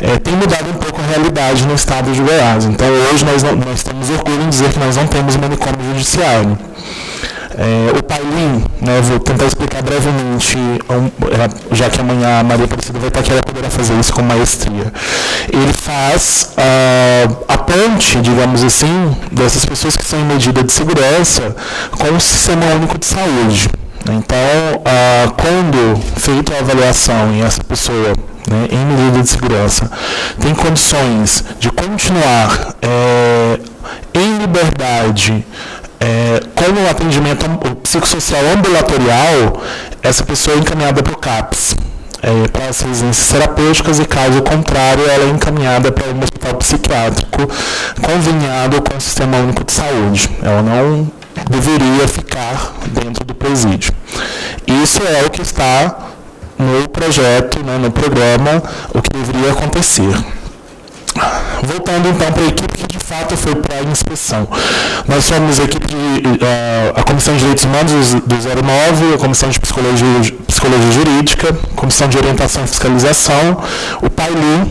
é, tem mudado um pouco a realidade no estado de Goiás. Então, hoje nós, não, nós temos orgulho em dizer que nós não temos manicômio judiciário. É, o Pailin, né, vou tentar explicar brevemente, é, já que amanhã a Maria Aparecida vai estar aqui, ela poderá fazer isso com maestria. Ele faz uh, a ponte, digamos assim, dessas pessoas que estão em medida de segurança com o Sistema Único de Saúde. Então, uh, quando feita a avaliação e essa pessoa né, em medida de segurança tem condições de continuar é, em liberdade é, como o atendimento psicossocial ambulatorial, essa pessoa é encaminhada para o CAPS, é, para as residências terapêuticas, e caso contrário, ela é encaminhada para um hospital psiquiátrico conveniado com o Sistema Único de Saúde. Ela não deveria ficar dentro do presídio. Isso é o que está no projeto, né, no programa, o que deveria acontecer. Voltando então para a equipe que de fato foi para a inspeção. Nós somos a equipe de, uh, a Comissão de Direitos Humanos do 09, a Comissão de Psicologia, Psicologia Jurídica, Comissão de Orientação e Fiscalização, o PAILU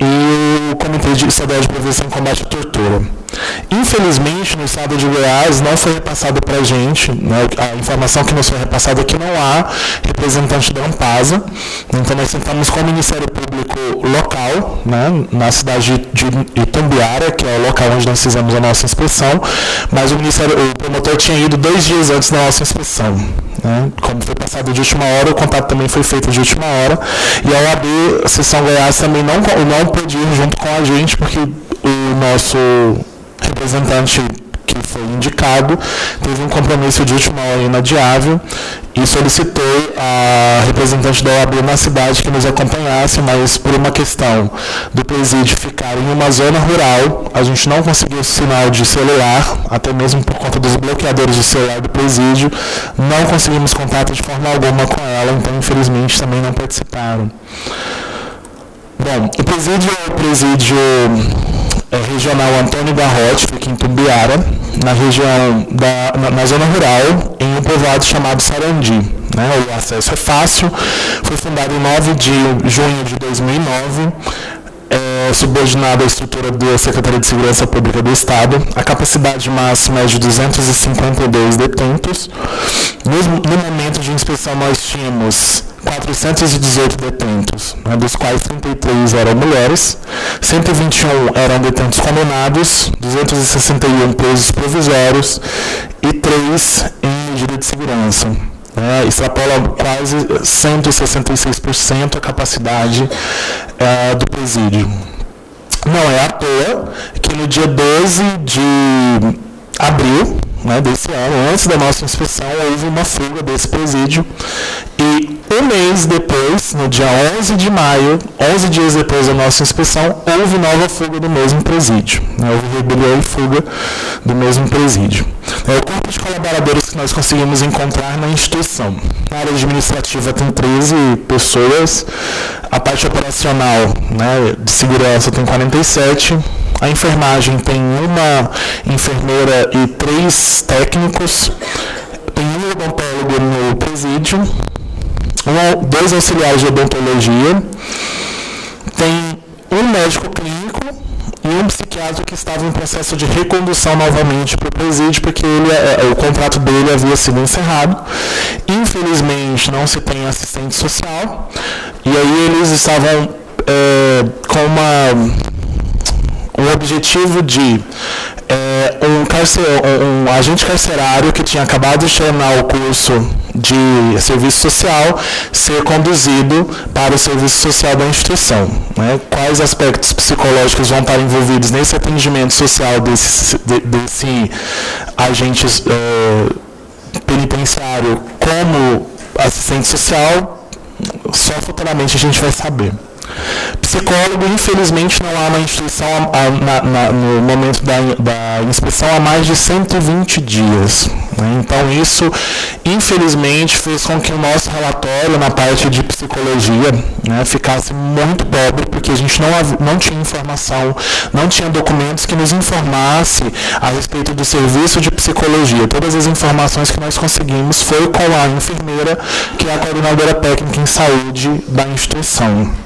e o Comitê de Estadual de Prevenção e Combate à Tortura. Infelizmente, no estado de Goiás, não foi repassado para a gente, né, a informação que nos foi repassada é que não há representante da Ampasa, então nós tentamos com o Ministério Público local, né, na cidade de Itumbiara, que é o local onde nós fizemos a nossa inspeção, mas o, Ministério, o promotor tinha ido dois dias antes da nossa inspeção. Né? Como foi passado de última hora, o contato também foi feito de última hora. E a OAB Sessão Goiás também não, não pôde ir junto com a gente, porque o nosso representante que foi indicado, teve um compromisso de última hora inadiável e solicitou a representante da OAB na cidade que nos acompanhasse, mas por uma questão do presídio ficar em uma zona rural, a gente não conseguiu sinal de celular, até mesmo por conta dos bloqueadores de celular do presídio, não conseguimos contato de forma alguma com ela, então infelizmente também não participaram. Bom, o presídio é o presídio é, regional Antônio Garrote, fica em Tumbiara, na região, da, na, na, zona rural, em um povoado chamado Sarandi. Né? O acesso é fácil, foi fundado em 9 de junho de 2009, é, subordinado à estrutura da Secretaria de Segurança Pública do Estado. A capacidade máxima é de 252 detentos. No, momento de inspeção, nós tínhamos 418 detentos, né, dos quais 33 eram mulheres, 121 eram detentos condenados, 261 presos provisórios e 3 em medida de segurança. Né, extrapola quase 166% a capacidade é, do presídio. Não é à toa que no dia 12 de abril né, desse ano, antes da nossa inspeção, houve uma fuga desse presídio e um mês depois, no dia 11 de maio, 11 dias depois da nossa inspeção, houve nova fuga do mesmo presídio. Né, houve rebelião e fuga do mesmo presídio. É o corpo de colaboradores que nós conseguimos encontrar na instituição. Na área administrativa tem 13 pessoas, a parte operacional né, de segurança tem 47, a enfermagem tem uma enfermeira e três técnicos, tem um odontólogo no presídio, um, dois auxiliares de odontologia, tem um médico clínico e um psiquiatra que estava em processo de recondução novamente para o presídio, porque ele, é, é, o contrato dele havia sido encerrado. Infelizmente, não se tem assistente social, e aí eles estavam é, com uma o objetivo de é, um, carcer, um, agente carcerário que tinha acabado de terminar o curso de serviço social ser conduzido para o serviço social da instituição. Né? Quais aspectos psicológicos vão estar envolvidos nesse atendimento social desse, de, desse agente é, penitenciário como assistente social, só futuramente a gente vai saber. Psicólogo, infelizmente, não há na instituição a, na, na, no momento da, da, inspeção há mais de 120 dias. Né? Então, isso, infelizmente, fez com que o nosso relatório na parte de psicologia né, ficasse muito pobre, porque a gente não, não tinha informação, não tinha documentos que nos informasse a respeito do serviço de psicologia. Todas as informações que nós conseguimos foi com a enfermeira, que é a coordenadora técnica em saúde da instituição.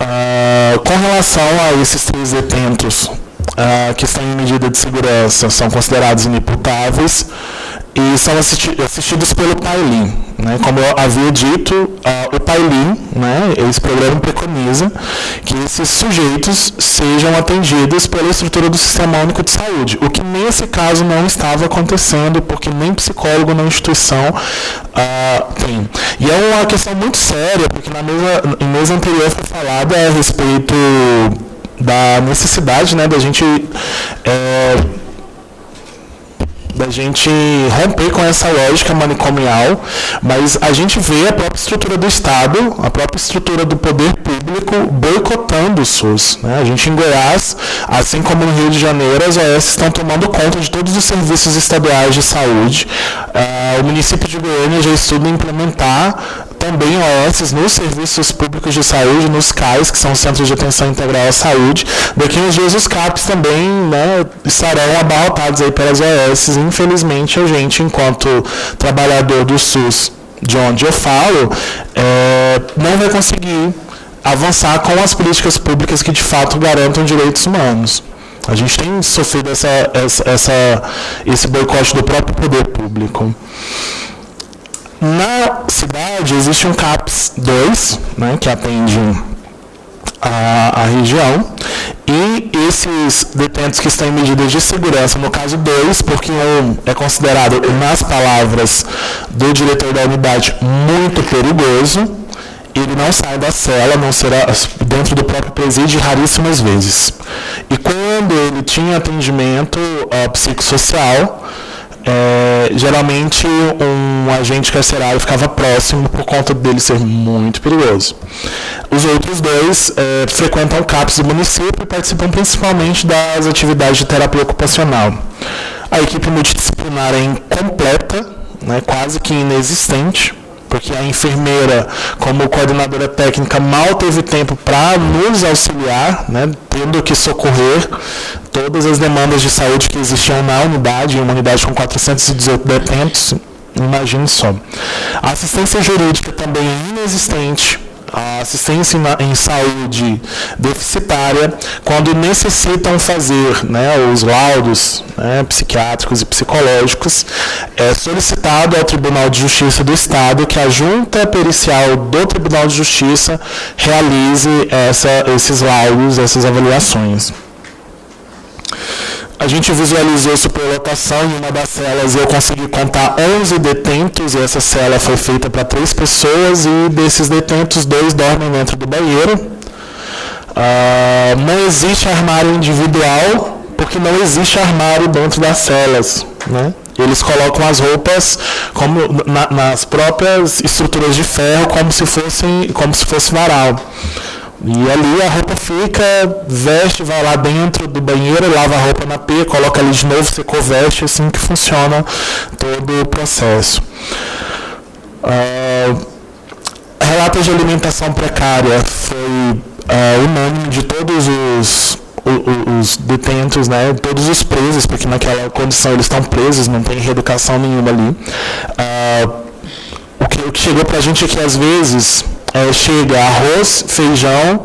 Uh, com relação a esses três detentos uh, que estão em medida de segurança, são considerados inimputáveis e são assisti assistidos pelo PAILIN. Né? Como eu havia dito, uh, o PAILIN, né, esse programa preconiza que esses sujeitos sejam atendidos pela estrutura do Sistema Único de Saúde, o que nesse caso não estava acontecendo, porque nem psicólogo na instituição uh, tem. E é uma questão muito séria, porque na mesa, mesa anterior foi falado a respeito da necessidade né, da gente é, da gente romper com essa lógica manicomial, mas a gente vê a própria estrutura do Estado, a própria estrutura do poder público boicotando o SUS. Né? A gente em Goiás, assim como no Rio de Janeiro, as OS estão tomando conta de todos os serviços estaduais de saúde. Uh, o município de Goiânia já estuda implementar também OS nos serviços públicos de saúde, nos CAIs, que são Centros de Atenção Integral à Saúde. Daqui uns dias os CAPs também né, estarão abarrotados aí pelas OS. Infelizmente, a gente, enquanto trabalhador do SUS, de onde eu falo, é, não vai conseguir avançar com as políticas públicas que de fato garantam direitos humanos. A gente tem sofrido essa, essa, esse boicote do próprio poder público. Na cidade existe um CAPS 2, né, que atende a, a região, E esses detentos que estão em medidas de segurança, no caso dois, porque um é considerado, nas palavras do diretor da unidade, muito perigoso, ele não sai da cela, não será dentro do próprio presídio raríssimas vezes. E quando ele tinha atendimento uh, psicossocial, é, geralmente um agente carcerário ficava próximo por conta dele ser muito perigoso. Os outros dois é, frequentam CAPs do município e participam principalmente das atividades de terapia ocupacional. A equipe multidisciplinar é incompleta, né, quase que inexistente, porque a enfermeira, como coordenadora técnica, mal teve tempo para nos auxiliar, né, tendo que socorrer todas as demandas de saúde que existiam na unidade, uma unidade com 418 detentos, imagine só. A assistência jurídica também é inexistente, a assistência em saúde deficitária quando necessitam fazer né, os laudos né, psiquiátricos e psicológicos, é solicitado ao Tribunal de Justiça do Estado que a junta pericial do Tribunal de Justiça realize essa, esses laudos, essas avaliações a gente visualizou superlotação em uma das celas eu consegui contar 11 detentos, e essa cela foi feita para três pessoas, e desses detentos, dois dormem dentro do banheiro. Ah, não existe armário individual, porque não existe armário dentro das celas. Né? Eles colocam as roupas como na, nas próprias estruturas de ferro, como se, fossem, como se fosse varal. E ali a roupa fica, veste, vai lá dentro do banheiro, lava a roupa na pia, coloca ali de novo, secou, veste, assim que funciona todo o processo. Uh, relatos de alimentação precária foi uh, unânime de todos os, os, os, detentos, né, todos os presos, porque naquela condição eles estão presos, não tem reeducação nenhuma ali. Uh, o, que, o que chegou para a gente é que às vezes é, chega arroz, feijão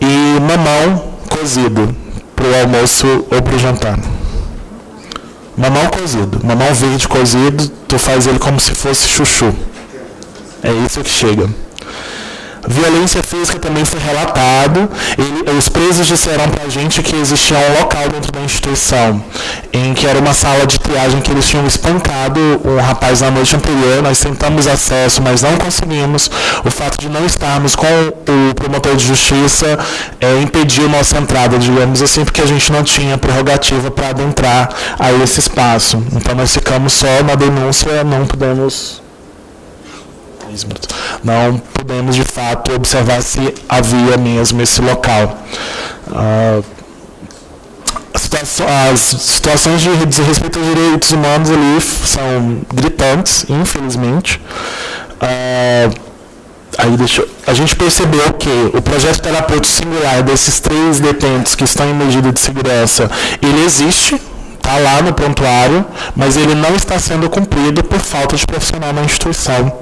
e mamão cozido para o almoço ou para o jantar. Mamão cozido. Mamão verde cozido, tu faz ele como se fosse chuchu. É isso que chega. Violência física também foi relatado. E os presos disseram para a gente que existia um local dentro da instituição em que era uma sala de triagem que eles tinham espancado um rapaz na noite anterior. Nós tentamos acesso, mas não conseguimos. O fato de não estarmos com o promotor de justiça é, impediu nossa entrada, digamos assim, porque a gente não tinha prerrogativa para adentrar a esse espaço. Então nós ficamos só na denúncia, não pudemos não pudemos de fato observar se havia mesmo esse local. Ah, as situações de desrespeito aos direitos humanos ali são gritantes, infelizmente. Ah, aí deixa, a gente percebeu que o projeto terapêutico singular desses três detentos que estão em medida de segurança, ele existe, está lá no prontuário, mas ele não está sendo cumprido por falta de profissional na instituição,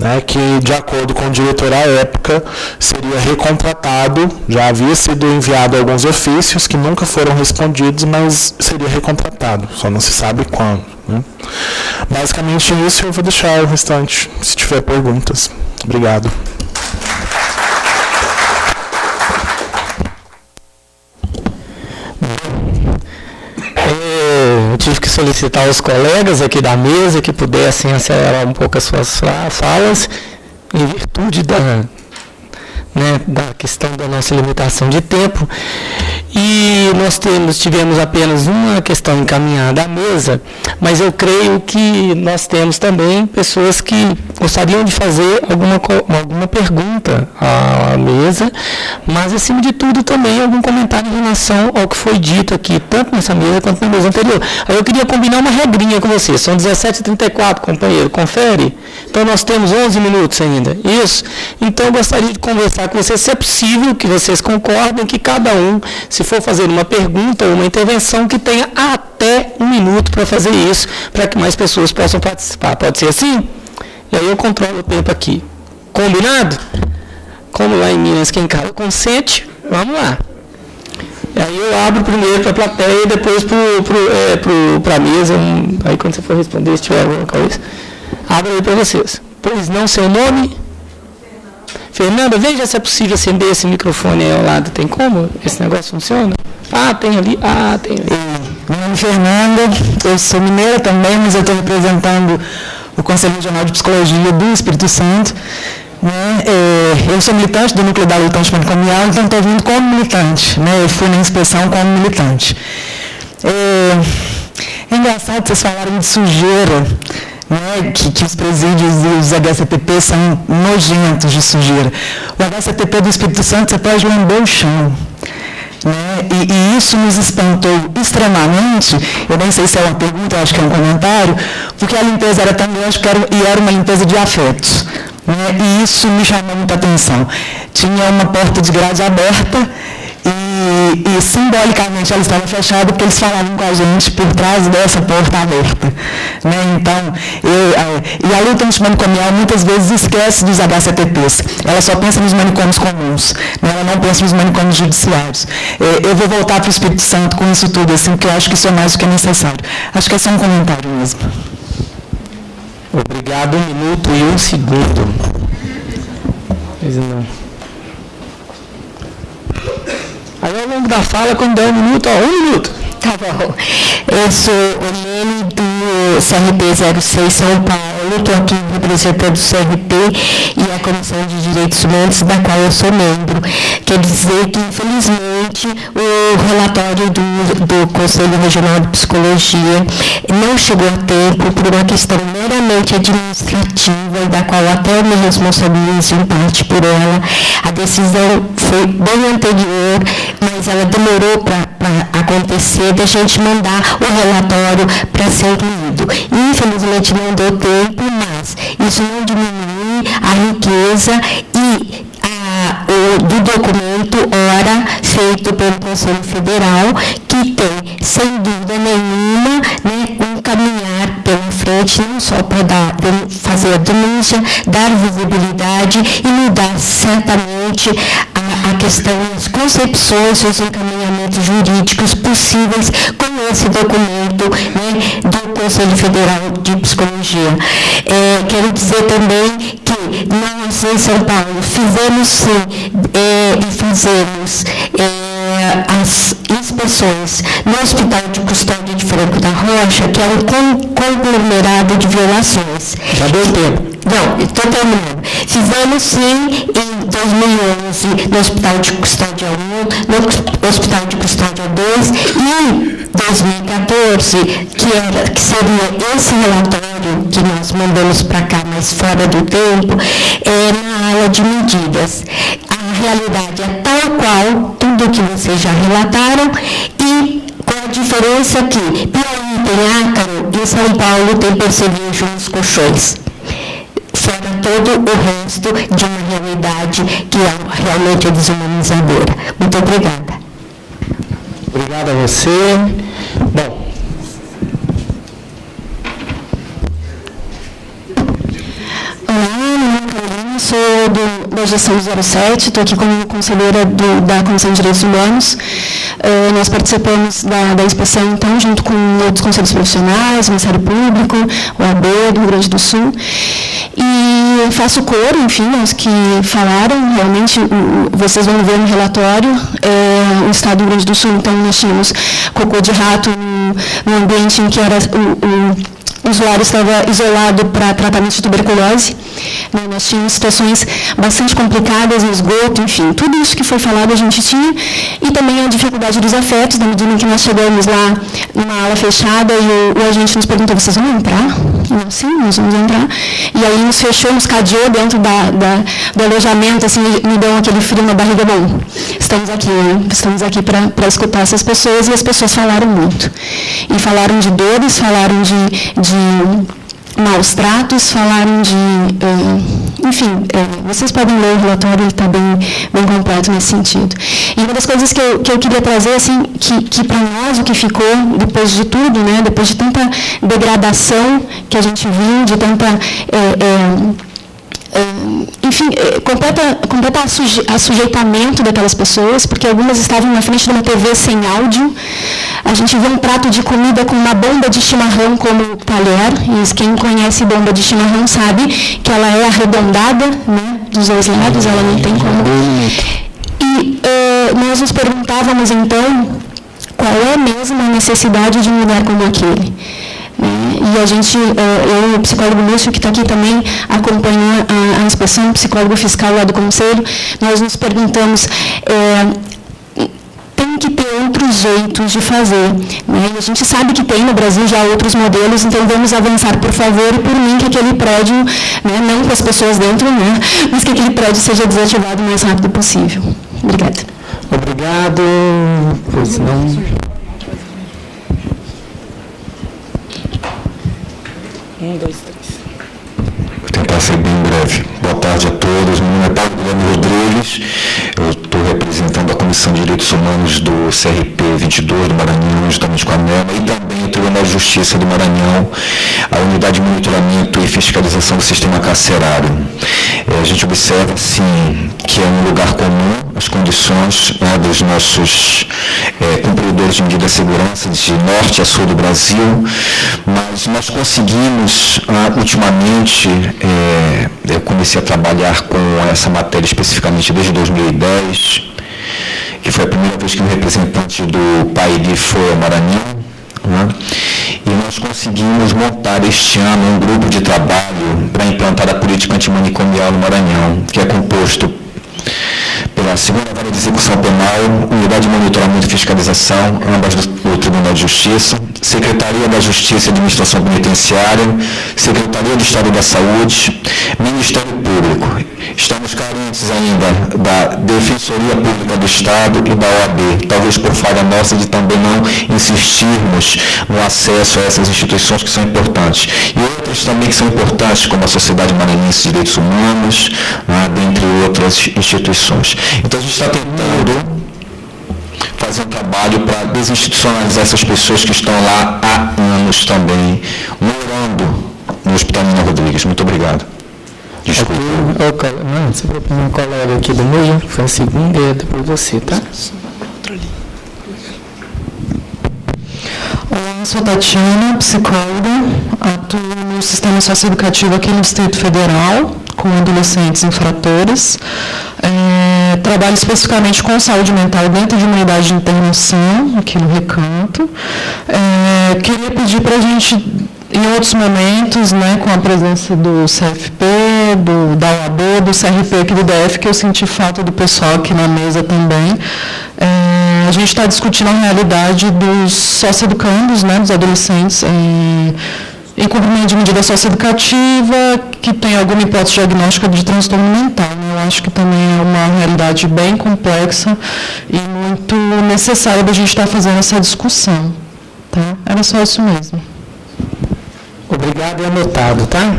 né, que, de acordo com o diretor à época, seria recontratado, já havia sido enviado alguns ofícios que nunca foram respondidos, mas seria recontratado, só não se sabe quando. Né. Basicamente isso, eu vou deixar o restante, se tiver perguntas. Obrigado. Solicitar aos colegas aqui da mesa que pudessem acelerar um pouco as suas falas, em virtude da, né, da questão da nossa limitação de tempo. E nós temos, tivemos apenas uma questão encaminhada à mesa, mas eu creio que nós temos também pessoas que gostariam de fazer alguma, alguma pergunta à mesa, mas acima de tudo também algum comentário em relação ao que foi dito aqui, tanto nessa mesa quanto na mesa anterior. Aí eu queria combinar uma regrinha com vocês, são 17h34, companheiro, confere? Então nós temos 11 minutos ainda, isso? Então eu gostaria de conversar com vocês, se é possível que vocês concordem que cada um, se for fazer uma pergunta ou uma intervenção, que tenha até um minuto para fazer isso, para que mais pessoas possam participar. Pode ser assim? E aí eu controlo o tempo aqui. Combinado? Como lá em Minas quem cara consente, vamos lá. E aí eu abro primeiro para a plateia e depois para é, a mesa. Aí quando você for responder, se tiver alguma coisa, abro aí para vocês. Pois não, seu nome? Fernanda, veja se é possível acender esse microfone aí ao lado. Tem como? Esse negócio funciona? Ah, tem ali. Ah, tem ali. Meu nome é Fernanda, eu sou mineira também, mas eu estou representando o Conselho Regional de Psicologia do Espírito Santo. Né? É, eu sou militante do Núcleo da Luta Antimanicomial, então estou vindo como militante. Né? Eu fui na inspeção como militante. É, é engraçado vocês falaram de sujeira, né? que, que os presídios e os HCTP são nojentos de sujeira. O HCTP do Espírito Santo, você pode lamber o chão. Né? E, e, isso nos espantou extremamente. Eu nem sei se é uma pergunta, acho que é um comentário, porque a limpeza era tão grande que era, e era uma limpeza de afetos. Né? E isso me chamou muita atenção. Tinha uma porta de grade aberta e, e, simbolicamente ela estava fechada porque eles falavam com a gente por trás dessa porta aberta. Né? Então, eu, a, e a luta antimanicomial muitas vezes esquece dos HCTPs. Ela só pensa nos manicômios comuns, né? ela não pensa nos manicômios judiciários. Eu, eu vou voltar para o Espírito Santo com isso tudo, assim, porque eu acho que isso é mais do que é necessário. Acho que é só um comentário mesmo. Obrigado, um minuto e um segundo. Pois não. Aí ao longo da fala, quando der um minuto, ó, um minuto. Tá bom. Eu sou o Nene do CRP 06 São Paulo, estou aqui representando o CRP e a Comissão de Direitos Humanos, da qual eu sou membro. Quer dizer que, infelizmente, o relatório do, do Conselho Regional de Psicologia não chegou a tempo por uma questão meramente administrativa, da qual até eu me responsabilizo em parte por ela. A decisão foi bem anterior, mas ela demorou para acontecer da gente mandar o relatório para ser lido. Infelizmente não deu tempo, mas isso não diminui a riqueza e a, o, do documento, ora, feito pelo Conselho Federal, que tem, sem dúvida nenhuma, né, um caminhar pela frente, não só para dar, fazer a denúncia, dar visibilidade e mudar certamente a, a questão, as concepções, os encaminhamentos jurídicos possíveis com esse documento né, do Conselho Federal de Psicologia. É, quero dizer também que nós em São Paulo fizemos sim é, e fazemos é, as inspeções no Hospital de Custódia de Franco da Rocha, que é um conglomerado de violações. Já deu tempo. Não, estou terminando. Fizemos sim em 2011 no Hospital de Custódia 1, no Hospital de Custódia 2 e em 2014, que, era, que seria esse relatório que nós mandamos para cá, mas fora do tempo, é na ala de medidas. Realidade é tal qual tudo que vocês já relataram e com a diferença que Piauí tem ácaro e São Paulo tem percevejo nos colchões fora todo o resto de uma realidade que é realmente desumanizadora. Muito obrigada. Obrigado a você. Bom. Olá, Carolina, sou do, da gestão 07, estou aqui como conselheira do, da Comissão de Direitos Humanos. Uh, nós participamos da, da inspeção, então, junto com outros conselhos profissionais, o Ministério Público, o AB do Rio Grande do Sul. E faço coro, enfim, aos que falaram, realmente, vocês vão ver no relatório, é, o Estado do Rio Grande do Sul, então, nós tínhamos cocô de rato no, no ambiente em que era o, o o usuário estava isolado para tratamento de tuberculose. Né? Nós tínhamos situações bastante complicadas no esgoto, enfim, tudo isso que foi falado a gente tinha. E também a dificuldade dos afetos, na medida em que nós chegamos lá numa ala fechada e o, o agente nos perguntou, vocês vão entrar? Nós, sim, nós vamos entrar. E aí nos fechou, nos cadeou dentro da, da, do alojamento, assim, me deu aquele frio na barriga, bom, estamos aqui, estamos aqui para escutar essas pessoas, e as pessoas falaram muito. E falaram de dores, falaram de, de maus tratos, falaram de. Uh, enfim, uh, vocês podem ler o relatório, ele está bem, bem completo nesse sentido. E uma das coisas que eu, que eu queria trazer, assim, que, que para nós o que ficou, depois de tudo, né, depois de tanta degradação que a gente viu, de tanta. Uh, enfim, eh, completa, completa a sujeitamento daquelas pessoas, porque algumas estavam na frente de uma TV sem áudio. A gente vê um prato de comida com uma bomba de chimarrão como talher, e quem conhece bomba de chimarrão sabe que ela é arredondada né, dos dois lados, ela não tem como. E uh, nós nos perguntávamos então qual é mesmo a necessidade de um lugar como aquele. E a gente, eu e o psicólogo Lúcio, que está aqui também, acompanha a, a inspeção, psicólogo fiscal lá do Conselho, nós nos perguntamos, é, tem que ter outros jeitos de fazer. Né? E a gente sabe que tem no Brasil já outros modelos, então vamos avançar, por favor, e por mim que aquele prédio, né, não com as pessoas dentro, né, mas que aquele prédio seja desativado o mais rápido possível. Obrigada. Obrigado. Pois não. Um, dois, três. Vou tentar ser bem breve. Boa tarde a todos. Meu nome é Paulo Guilherme Rodrigues. Eu estou representando a Comissão de Direitos Humanos do CRP 22 do Maranhão, justamente com a NEMA, e também o Tribunal de Justiça do Maranhão, a Unidade de Monitoramento e Fiscalização do Sistema Carcerário. É, a gente observa, sim, que é um lugar comum as condições né, dos nossos é, cumpridores de medida de segurança de norte a sul do Brasil, mas nós conseguimos, ah, ultimamente, é, eu comecei a trabalhar com essa matéria especificamente desde 2010, que foi a primeira vez que um representante do PAID foi ao Maranhão, né? e nós conseguimos montar este ano um grupo de trabalho para implantar a política antimanicomial no Maranhão, que é composto pela segunda vara de execução penal, unidade de monitoramento e fiscalização, ambas do, do Tribunal de Justiça, Secretaria da Justiça e Administração Penitenciária, Secretaria de Estado da Saúde, Ministério Público. Estamos carentes ainda da Defensoria Pública do Estado e da OAB, talvez por falha nossa de também não insistirmos no acesso a essas instituições que são importantes. E outras também que são importantes, como a Sociedade Maranhense de Direitos Humanos, né, dentre outras instituições. Então a gente está tentando fazer um trabalho para desinstitucionalizar essas pessoas que estão lá há anos também, morando no Hospital Nina Rodrigues. Muito obrigado. Desculpa. Aqui, não, você propõe um colega aqui do meu, foi a segunda e depois você, tá? Olá, sou Tatiana, psicóloga, atuo no sistema socioeducativo aqui no Distrito Federal, com adolescentes infratores. É, trabalho especificamente com saúde mental dentro de uma unidade de internação, aqui no Recanto. É, queria pedir para a gente, em outros momentos, né, com a presença do CFP, do, da OAB, do CRP aqui do DF, que eu senti falta do pessoal aqui na mesa também. É, a gente está discutindo a realidade dos socioeducandos, né, dos adolescentes, em, em cumprimento de medida socioeducativa, que tem alguma hipótese diagnóstica de transtorno mental. Né? Eu acho que também é uma realidade bem complexa e muito necessária da gente estar fazendo essa discussão. Tá? Era só isso mesmo. Obrigado e anotado, tá?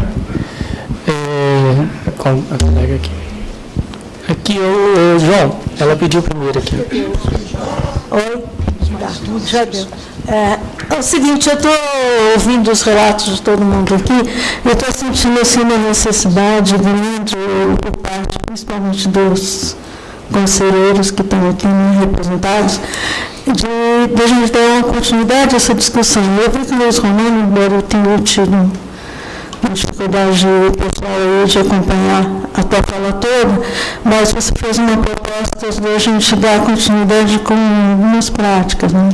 É, com a colega aqui. Aqui, o, o João, ela pediu primeiro aqui. Oi, já deu. É, é o seguinte, eu estou ouvindo os relatos de todo mundo aqui, eu estou sentindo assim, uma necessidade grande por parte, principalmente dos conselheiros que estão aqui né, representados, de, de a gente dar uma continuidade a essa discussão. Eu vi que o Luiz Romano, embora eu tenha tido dificuldade pessoal aí de acompanhar a fala toda, mas você fez uma proposta de a gente dar continuidade com algumas práticas. Né?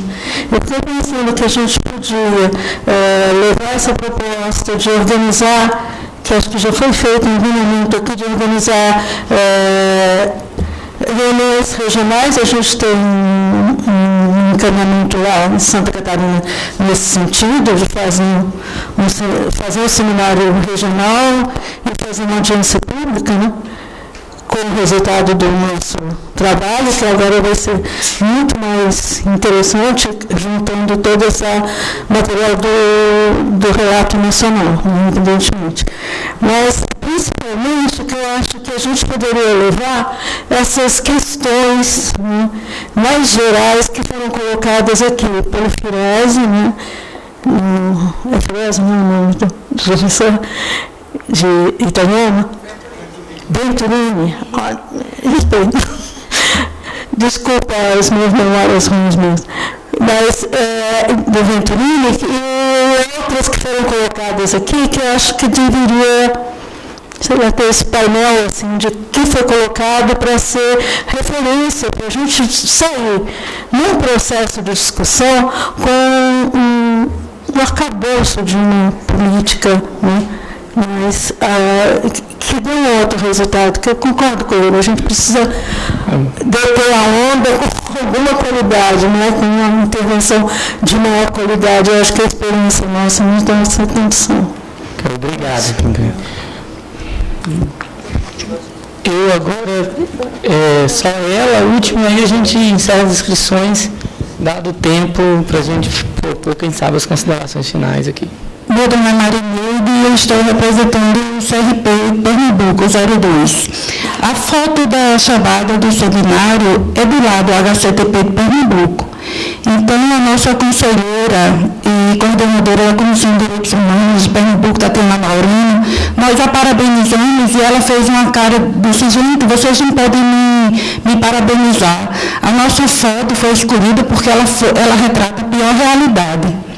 Eu estou pensando que a gente podia é, levar essa proposta de organizar, que acho que já foi feito em algum momento aqui, de organizar é, reuniões regionais, a gente tem um, um, encaminhamento lá em Santa Catarina nesse sentido, de fazer um, fazer um seminário regional e fazer uma audiência pública, né? Como resultado do nosso trabalho, que agora vai ser muito mais interessante, juntando todo esse material do, do relato nacional, evidentemente. Mas, principalmente, o que eu acho que a gente poderia levar essas questões né, mais gerais que foram colocadas aqui pelo Firese, né, é Firese, não é o nome do professor de Itanhama, Venturini, respeito. Desculpa as minhas memórias ruins. Mas é, do Venturini e outras que foram colocadas aqui que eu acho que deveria seria ter esse painel assim, de que foi colocado para ser referência, para a gente sair num processo de discussão com um, um arcabouço de uma política, né? Mas uh, que dê um outro resultado, que eu concordo com ele, a gente precisa deter a onda com alguma qualidade, né? com uma intervenção de maior qualidade. Eu acho que a experiência nossa nos dá essa condição. Obrigado. Eu agora, é, só ela, a última, aí a gente encerra as inscrições, dado o tempo para a gente propor, quem sabe, as considerações finais aqui. Meu nome é Marineide e eu estou representando o CRP Pernambuco 02. A foto da chamada do seminário é do lado HCTP de Pernambuco. Então, a nossa conselheira e coordenadora da Comissão de Direitos Humanos de Pernambuco, Tatiana Maurino, nós a parabenizamos e ela fez uma cara, disse, gente, vocês não podem me, me parabenizar. A nossa foto foi escolhida porque ela, ela retrata a pior realidade.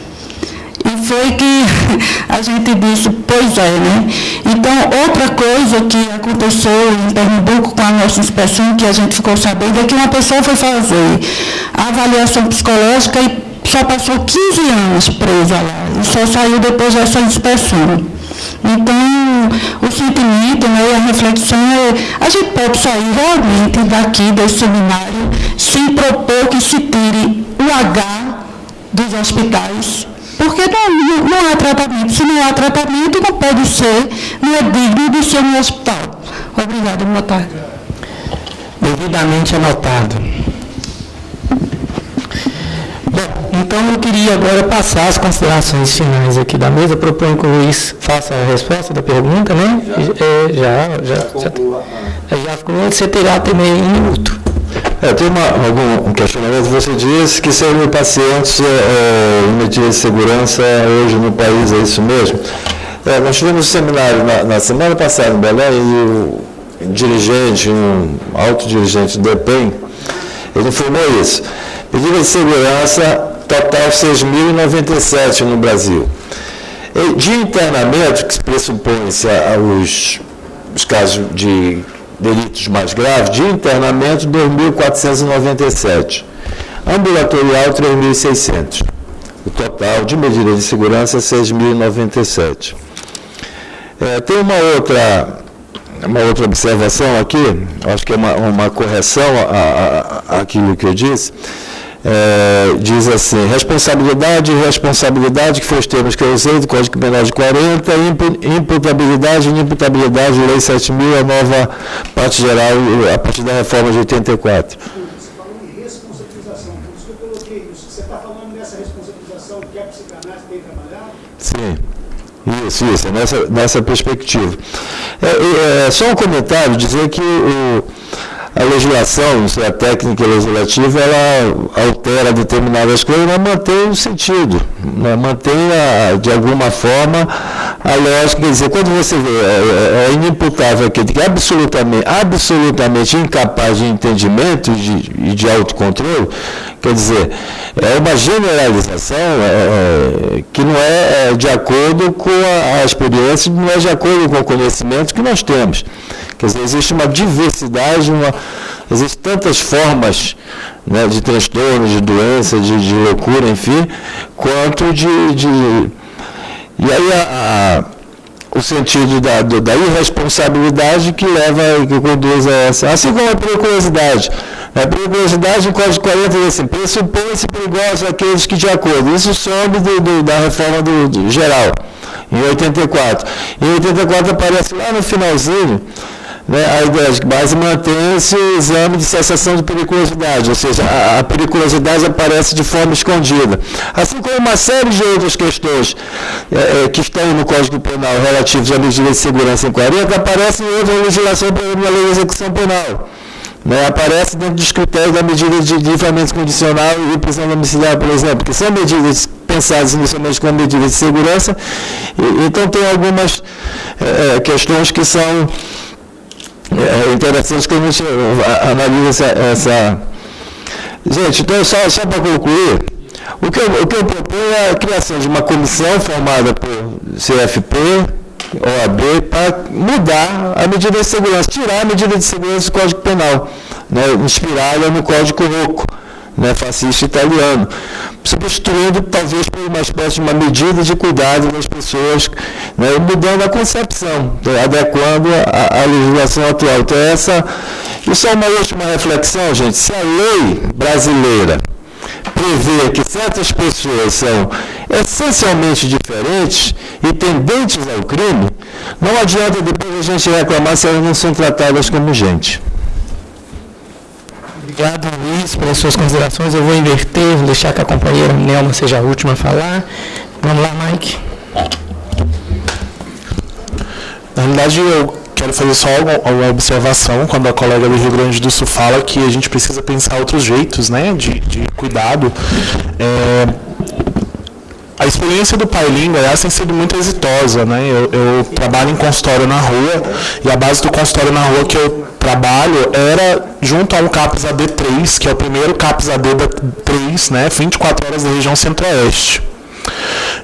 Foi que a gente disse, pois é, né? Então, outra coisa que aconteceu em Pernambuco com a nossa inspeção, que a gente ficou sabendo, é que uma pessoa foi fazer a avaliação psicológica e só passou 15 anos presa lá, e só saiu depois dessa inspeção. Então, o sentimento né, a reflexão é, a gente pode sair realmente daqui desse seminário sem propor que se tire o H dos hospitais porque não, não há tratamento. Se não há tratamento, não pode ser, não é digno de ser um hospital. Obrigada, boa tarde. Devidamente anotado. Bom, então eu queria agora passar as considerações finais aqui da mesa. Proponho que o Luiz faça a resposta da pergunta, né? Já, já, já, já, já ficou. Você terá também um minuto. É, tem uma, algum um questionamento. Você disse que 100 mil pacientes é, é, em medidas de segurança hoje no país, é isso mesmo? É, nós tivemos um seminário na, na, semana passada em Belém e o dirigente, um alto dirigente do EPEM, ele informou isso. Medidas de segurança total 6.097 no Brasil. E de internamento, que pressupõe-se os, os casos de delitos mais graves, de internamento 2.497, ambulatorial 3.600. O total de medidas de segurança 6.097. É, tem uma outra, uma outra observação aqui, acho que é uma, uma correção àquilo que eu disse é, diz assim, responsabilidade e responsabilidade, que foi os termos que eu usei do Código Penal de 40, imputabilidade inimputabilidade, Lei 7.000, a nova parte geral, a partir da reforma de 84. Você falou em responsabilização, por isso que eu coloquei isso. Você está falando nessa responsabilização que a psicanálise tem trabalhado? Sim. Isso, isso, nessa, nessa perspectiva. É, é, só um comentário, dizer que o, a legislação, a técnica legislativa, ela altera determinadas coisas, mas mantém o sentido, né? mantém, a, de alguma forma, a lógica. Quer dizer, quando você vê, é, é, é inimputável aquele que é absolutamente, absolutamente incapaz de entendimento e de, de autocontrole, quer dizer, é uma generalização é, é que não é, é de acordo com a, a experiência, não é de acordo com o conhecimento que nós temos. Quer dizer, existe uma diversidade, uma, existem tantas formas né, de transtorno, de doença, de, de, loucura, enfim, quanto de. de e aí a, a, o sentido da, do, da irresponsabilidade que leva, que conduz a essa. Assim como a periculosidade. A periculosidade, em Código 40 diz assim, pressupõe-se perigosos aqueles que de acordo. Isso sobe do, do, da reforma do, do geral, em 84. Em 84 aparece lá no finalzinho né, a que base mantém-se o exame de cessação de periculosidade, ou seja, a, a, periculosidade aparece de forma escondida. Assim como uma série de outras questões é, é, que estão no Código Penal relativos à medida de segurança em 40, aparecem em outra legislação na lei de execução penal. Né, aparece dentro dos critérios da medida de livramento condicional e prisão domiciliar, por exemplo, que são medidas pensadas inicialmente como medidas de segurança, e, então tem algumas é, é questões que são é, é interessante que a gente analise essa, essa... Gente, então só, só para concluir, o que, eu, o que eu proponho é a criação de uma comissão formada por CFP, OAB para mudar a medida de segurança, tirar a medida de segurança do Código Penal, né, inspirada no Código Rocco, né, fascista italiano, substituindo talvez por uma espécie de uma medida de cuidado das pessoas, né, mudando a concepção, né, adequando a, a legislação atual. Então, essa, isso é uma última reflexão, gente. Se a lei brasileira prevê que certas pessoas são essencialmente diferentes e tendentes ao crime, não adianta depois a gente reclamar se elas não são tratadas como gente. Obrigado, Luiz, pelas suas considerações. Eu vou inverter, vou deixar que a companheira Nelma seja a última a falar. Vamos lá, Mike. Na realidade, eu quero fazer só uma observação quando a colega do Rio Grande do Sul fala que a gente precisa pensar outros jeitos né, de, de cuidado. É, a experiência do Paulinho Goiás tem sido muito exitosa. Né? Eu, eu, trabalho em consultório na rua e a base do consultório na rua que eu trabalho era junto a um CAPS AD3, que é o primeiro CAPS AD3, né, 24 horas da região centro-oeste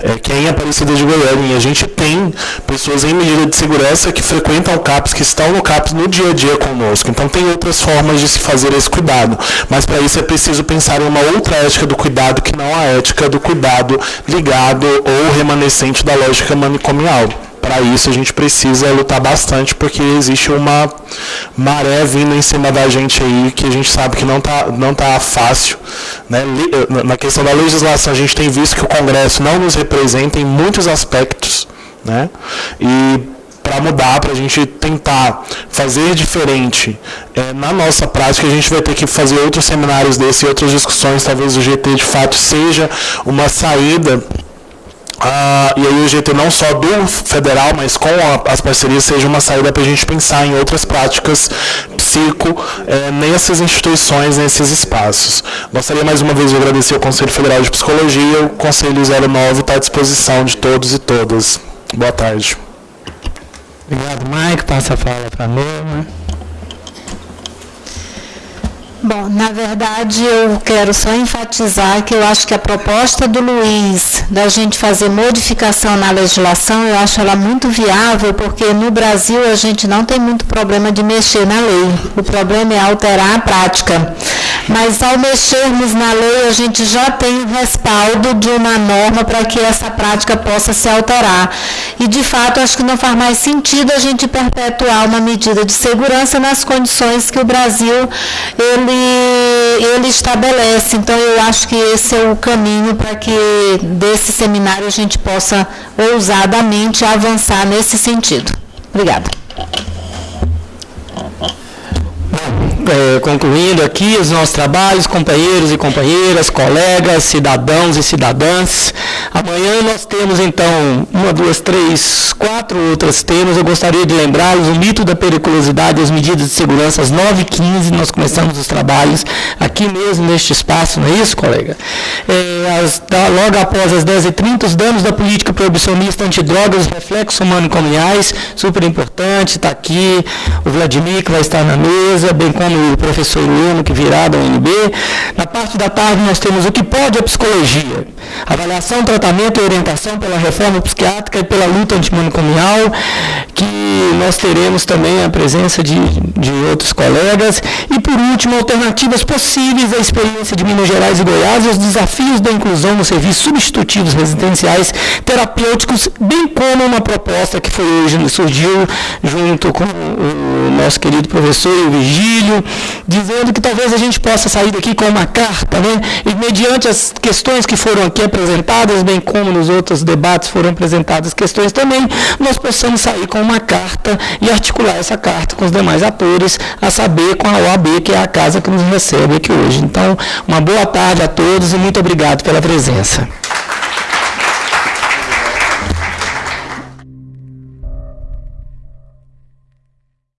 é, que é em Aparecida de Goiânia. E a gente tem pessoas em medida de segurança que frequentam o CAPS, que estão no CAPS no dia a dia conosco. Então tem outras formas de se fazer esse cuidado. Mas para isso é preciso pensar em uma outra ética do cuidado que não a ética do cuidado ligado ou remanescente da lógica manicomial para isso a gente precisa lutar bastante, porque existe uma maré vindo em cima da gente aí, que a gente sabe que não está não tá fácil. Né? Na questão da legislação, a gente tem visto que o Congresso não nos representa em muitos aspectos. Né? E para mudar, para a gente tentar fazer diferente é, na nossa prática, a gente vai ter que fazer outros seminários desses e outras discussões. Talvez o GT de fato seja uma saída ah, e aí o GT não só do federal, mas com a, as parcerias seja uma saída para a gente pensar em outras práticas psico é, nessas instituições, nesses espaços. Gostaria mais uma vez de agradecer ao Conselho Federal de Psicologia, o Conselho 09 está à disposição de todos e todas. Boa tarde. Obrigado, Mike. Passa a fala para a. Bom, na verdade eu quero só enfatizar que eu acho que a proposta do Luiz da gente fazer modificação na legislação, eu acho ela muito viável, porque no Brasil a gente não tem muito problema de mexer na lei. O problema é alterar a prática. Mas ao mexermos na lei, a gente já tem o respaldo de uma norma para que essa prática possa se alterar. E de fato, acho que não faz mais sentido a gente perpetuar uma medida de segurança nas condições que o Brasil ele ele, ele estabelece. Então, eu acho que esse é o caminho para que desse seminário a gente possa ousadamente avançar nesse sentido. Obrigada. É, concluindo aqui os nossos trabalhos, companheiros e companheiras, colegas, cidadãos e cidadãs. Amanhã nós temos então uma, duas, três, quatro outros temas. Eu gostaria de lembrá-los o mito da periculosidade e as medidas de segurança às 9h15. Nós começamos os trabalhos aqui mesmo neste espaço, não é isso, colega? É, as, logo após as 10h30, os danos da política proibicionista antidrogas, reflexos humano-comunais, super importante, está aqui o Vladimir que vai estar na mesa, bem como o professor Luno, que virá da UNB. Na parte da tarde nós temos o que pode a psicologia. Avaliação, tratamento e orientação pela reforma psiquiátrica e pela luta antimanicomial, que nós teremos também a presença de, de outros colegas. E por último, alternativas possíveis à experiência de Minas Gerais e Goiás e os desafios da inclusão nos serviços substitutivos residenciais terapêuticos, bem como uma proposta que foi hoje surgiu junto com o nosso querido professor Dizendo que talvez a gente possa sair daqui com uma carta, né? E mediante as questões que foram aqui apresentadas, bem como nos outros debates foram apresentadas questões também, nós possamos sair com uma carta e articular essa carta com os demais atores, a saber com a OAB, que é a casa que nos recebe aqui hoje. Então, uma boa tarde a todos e muito obrigado pela presença.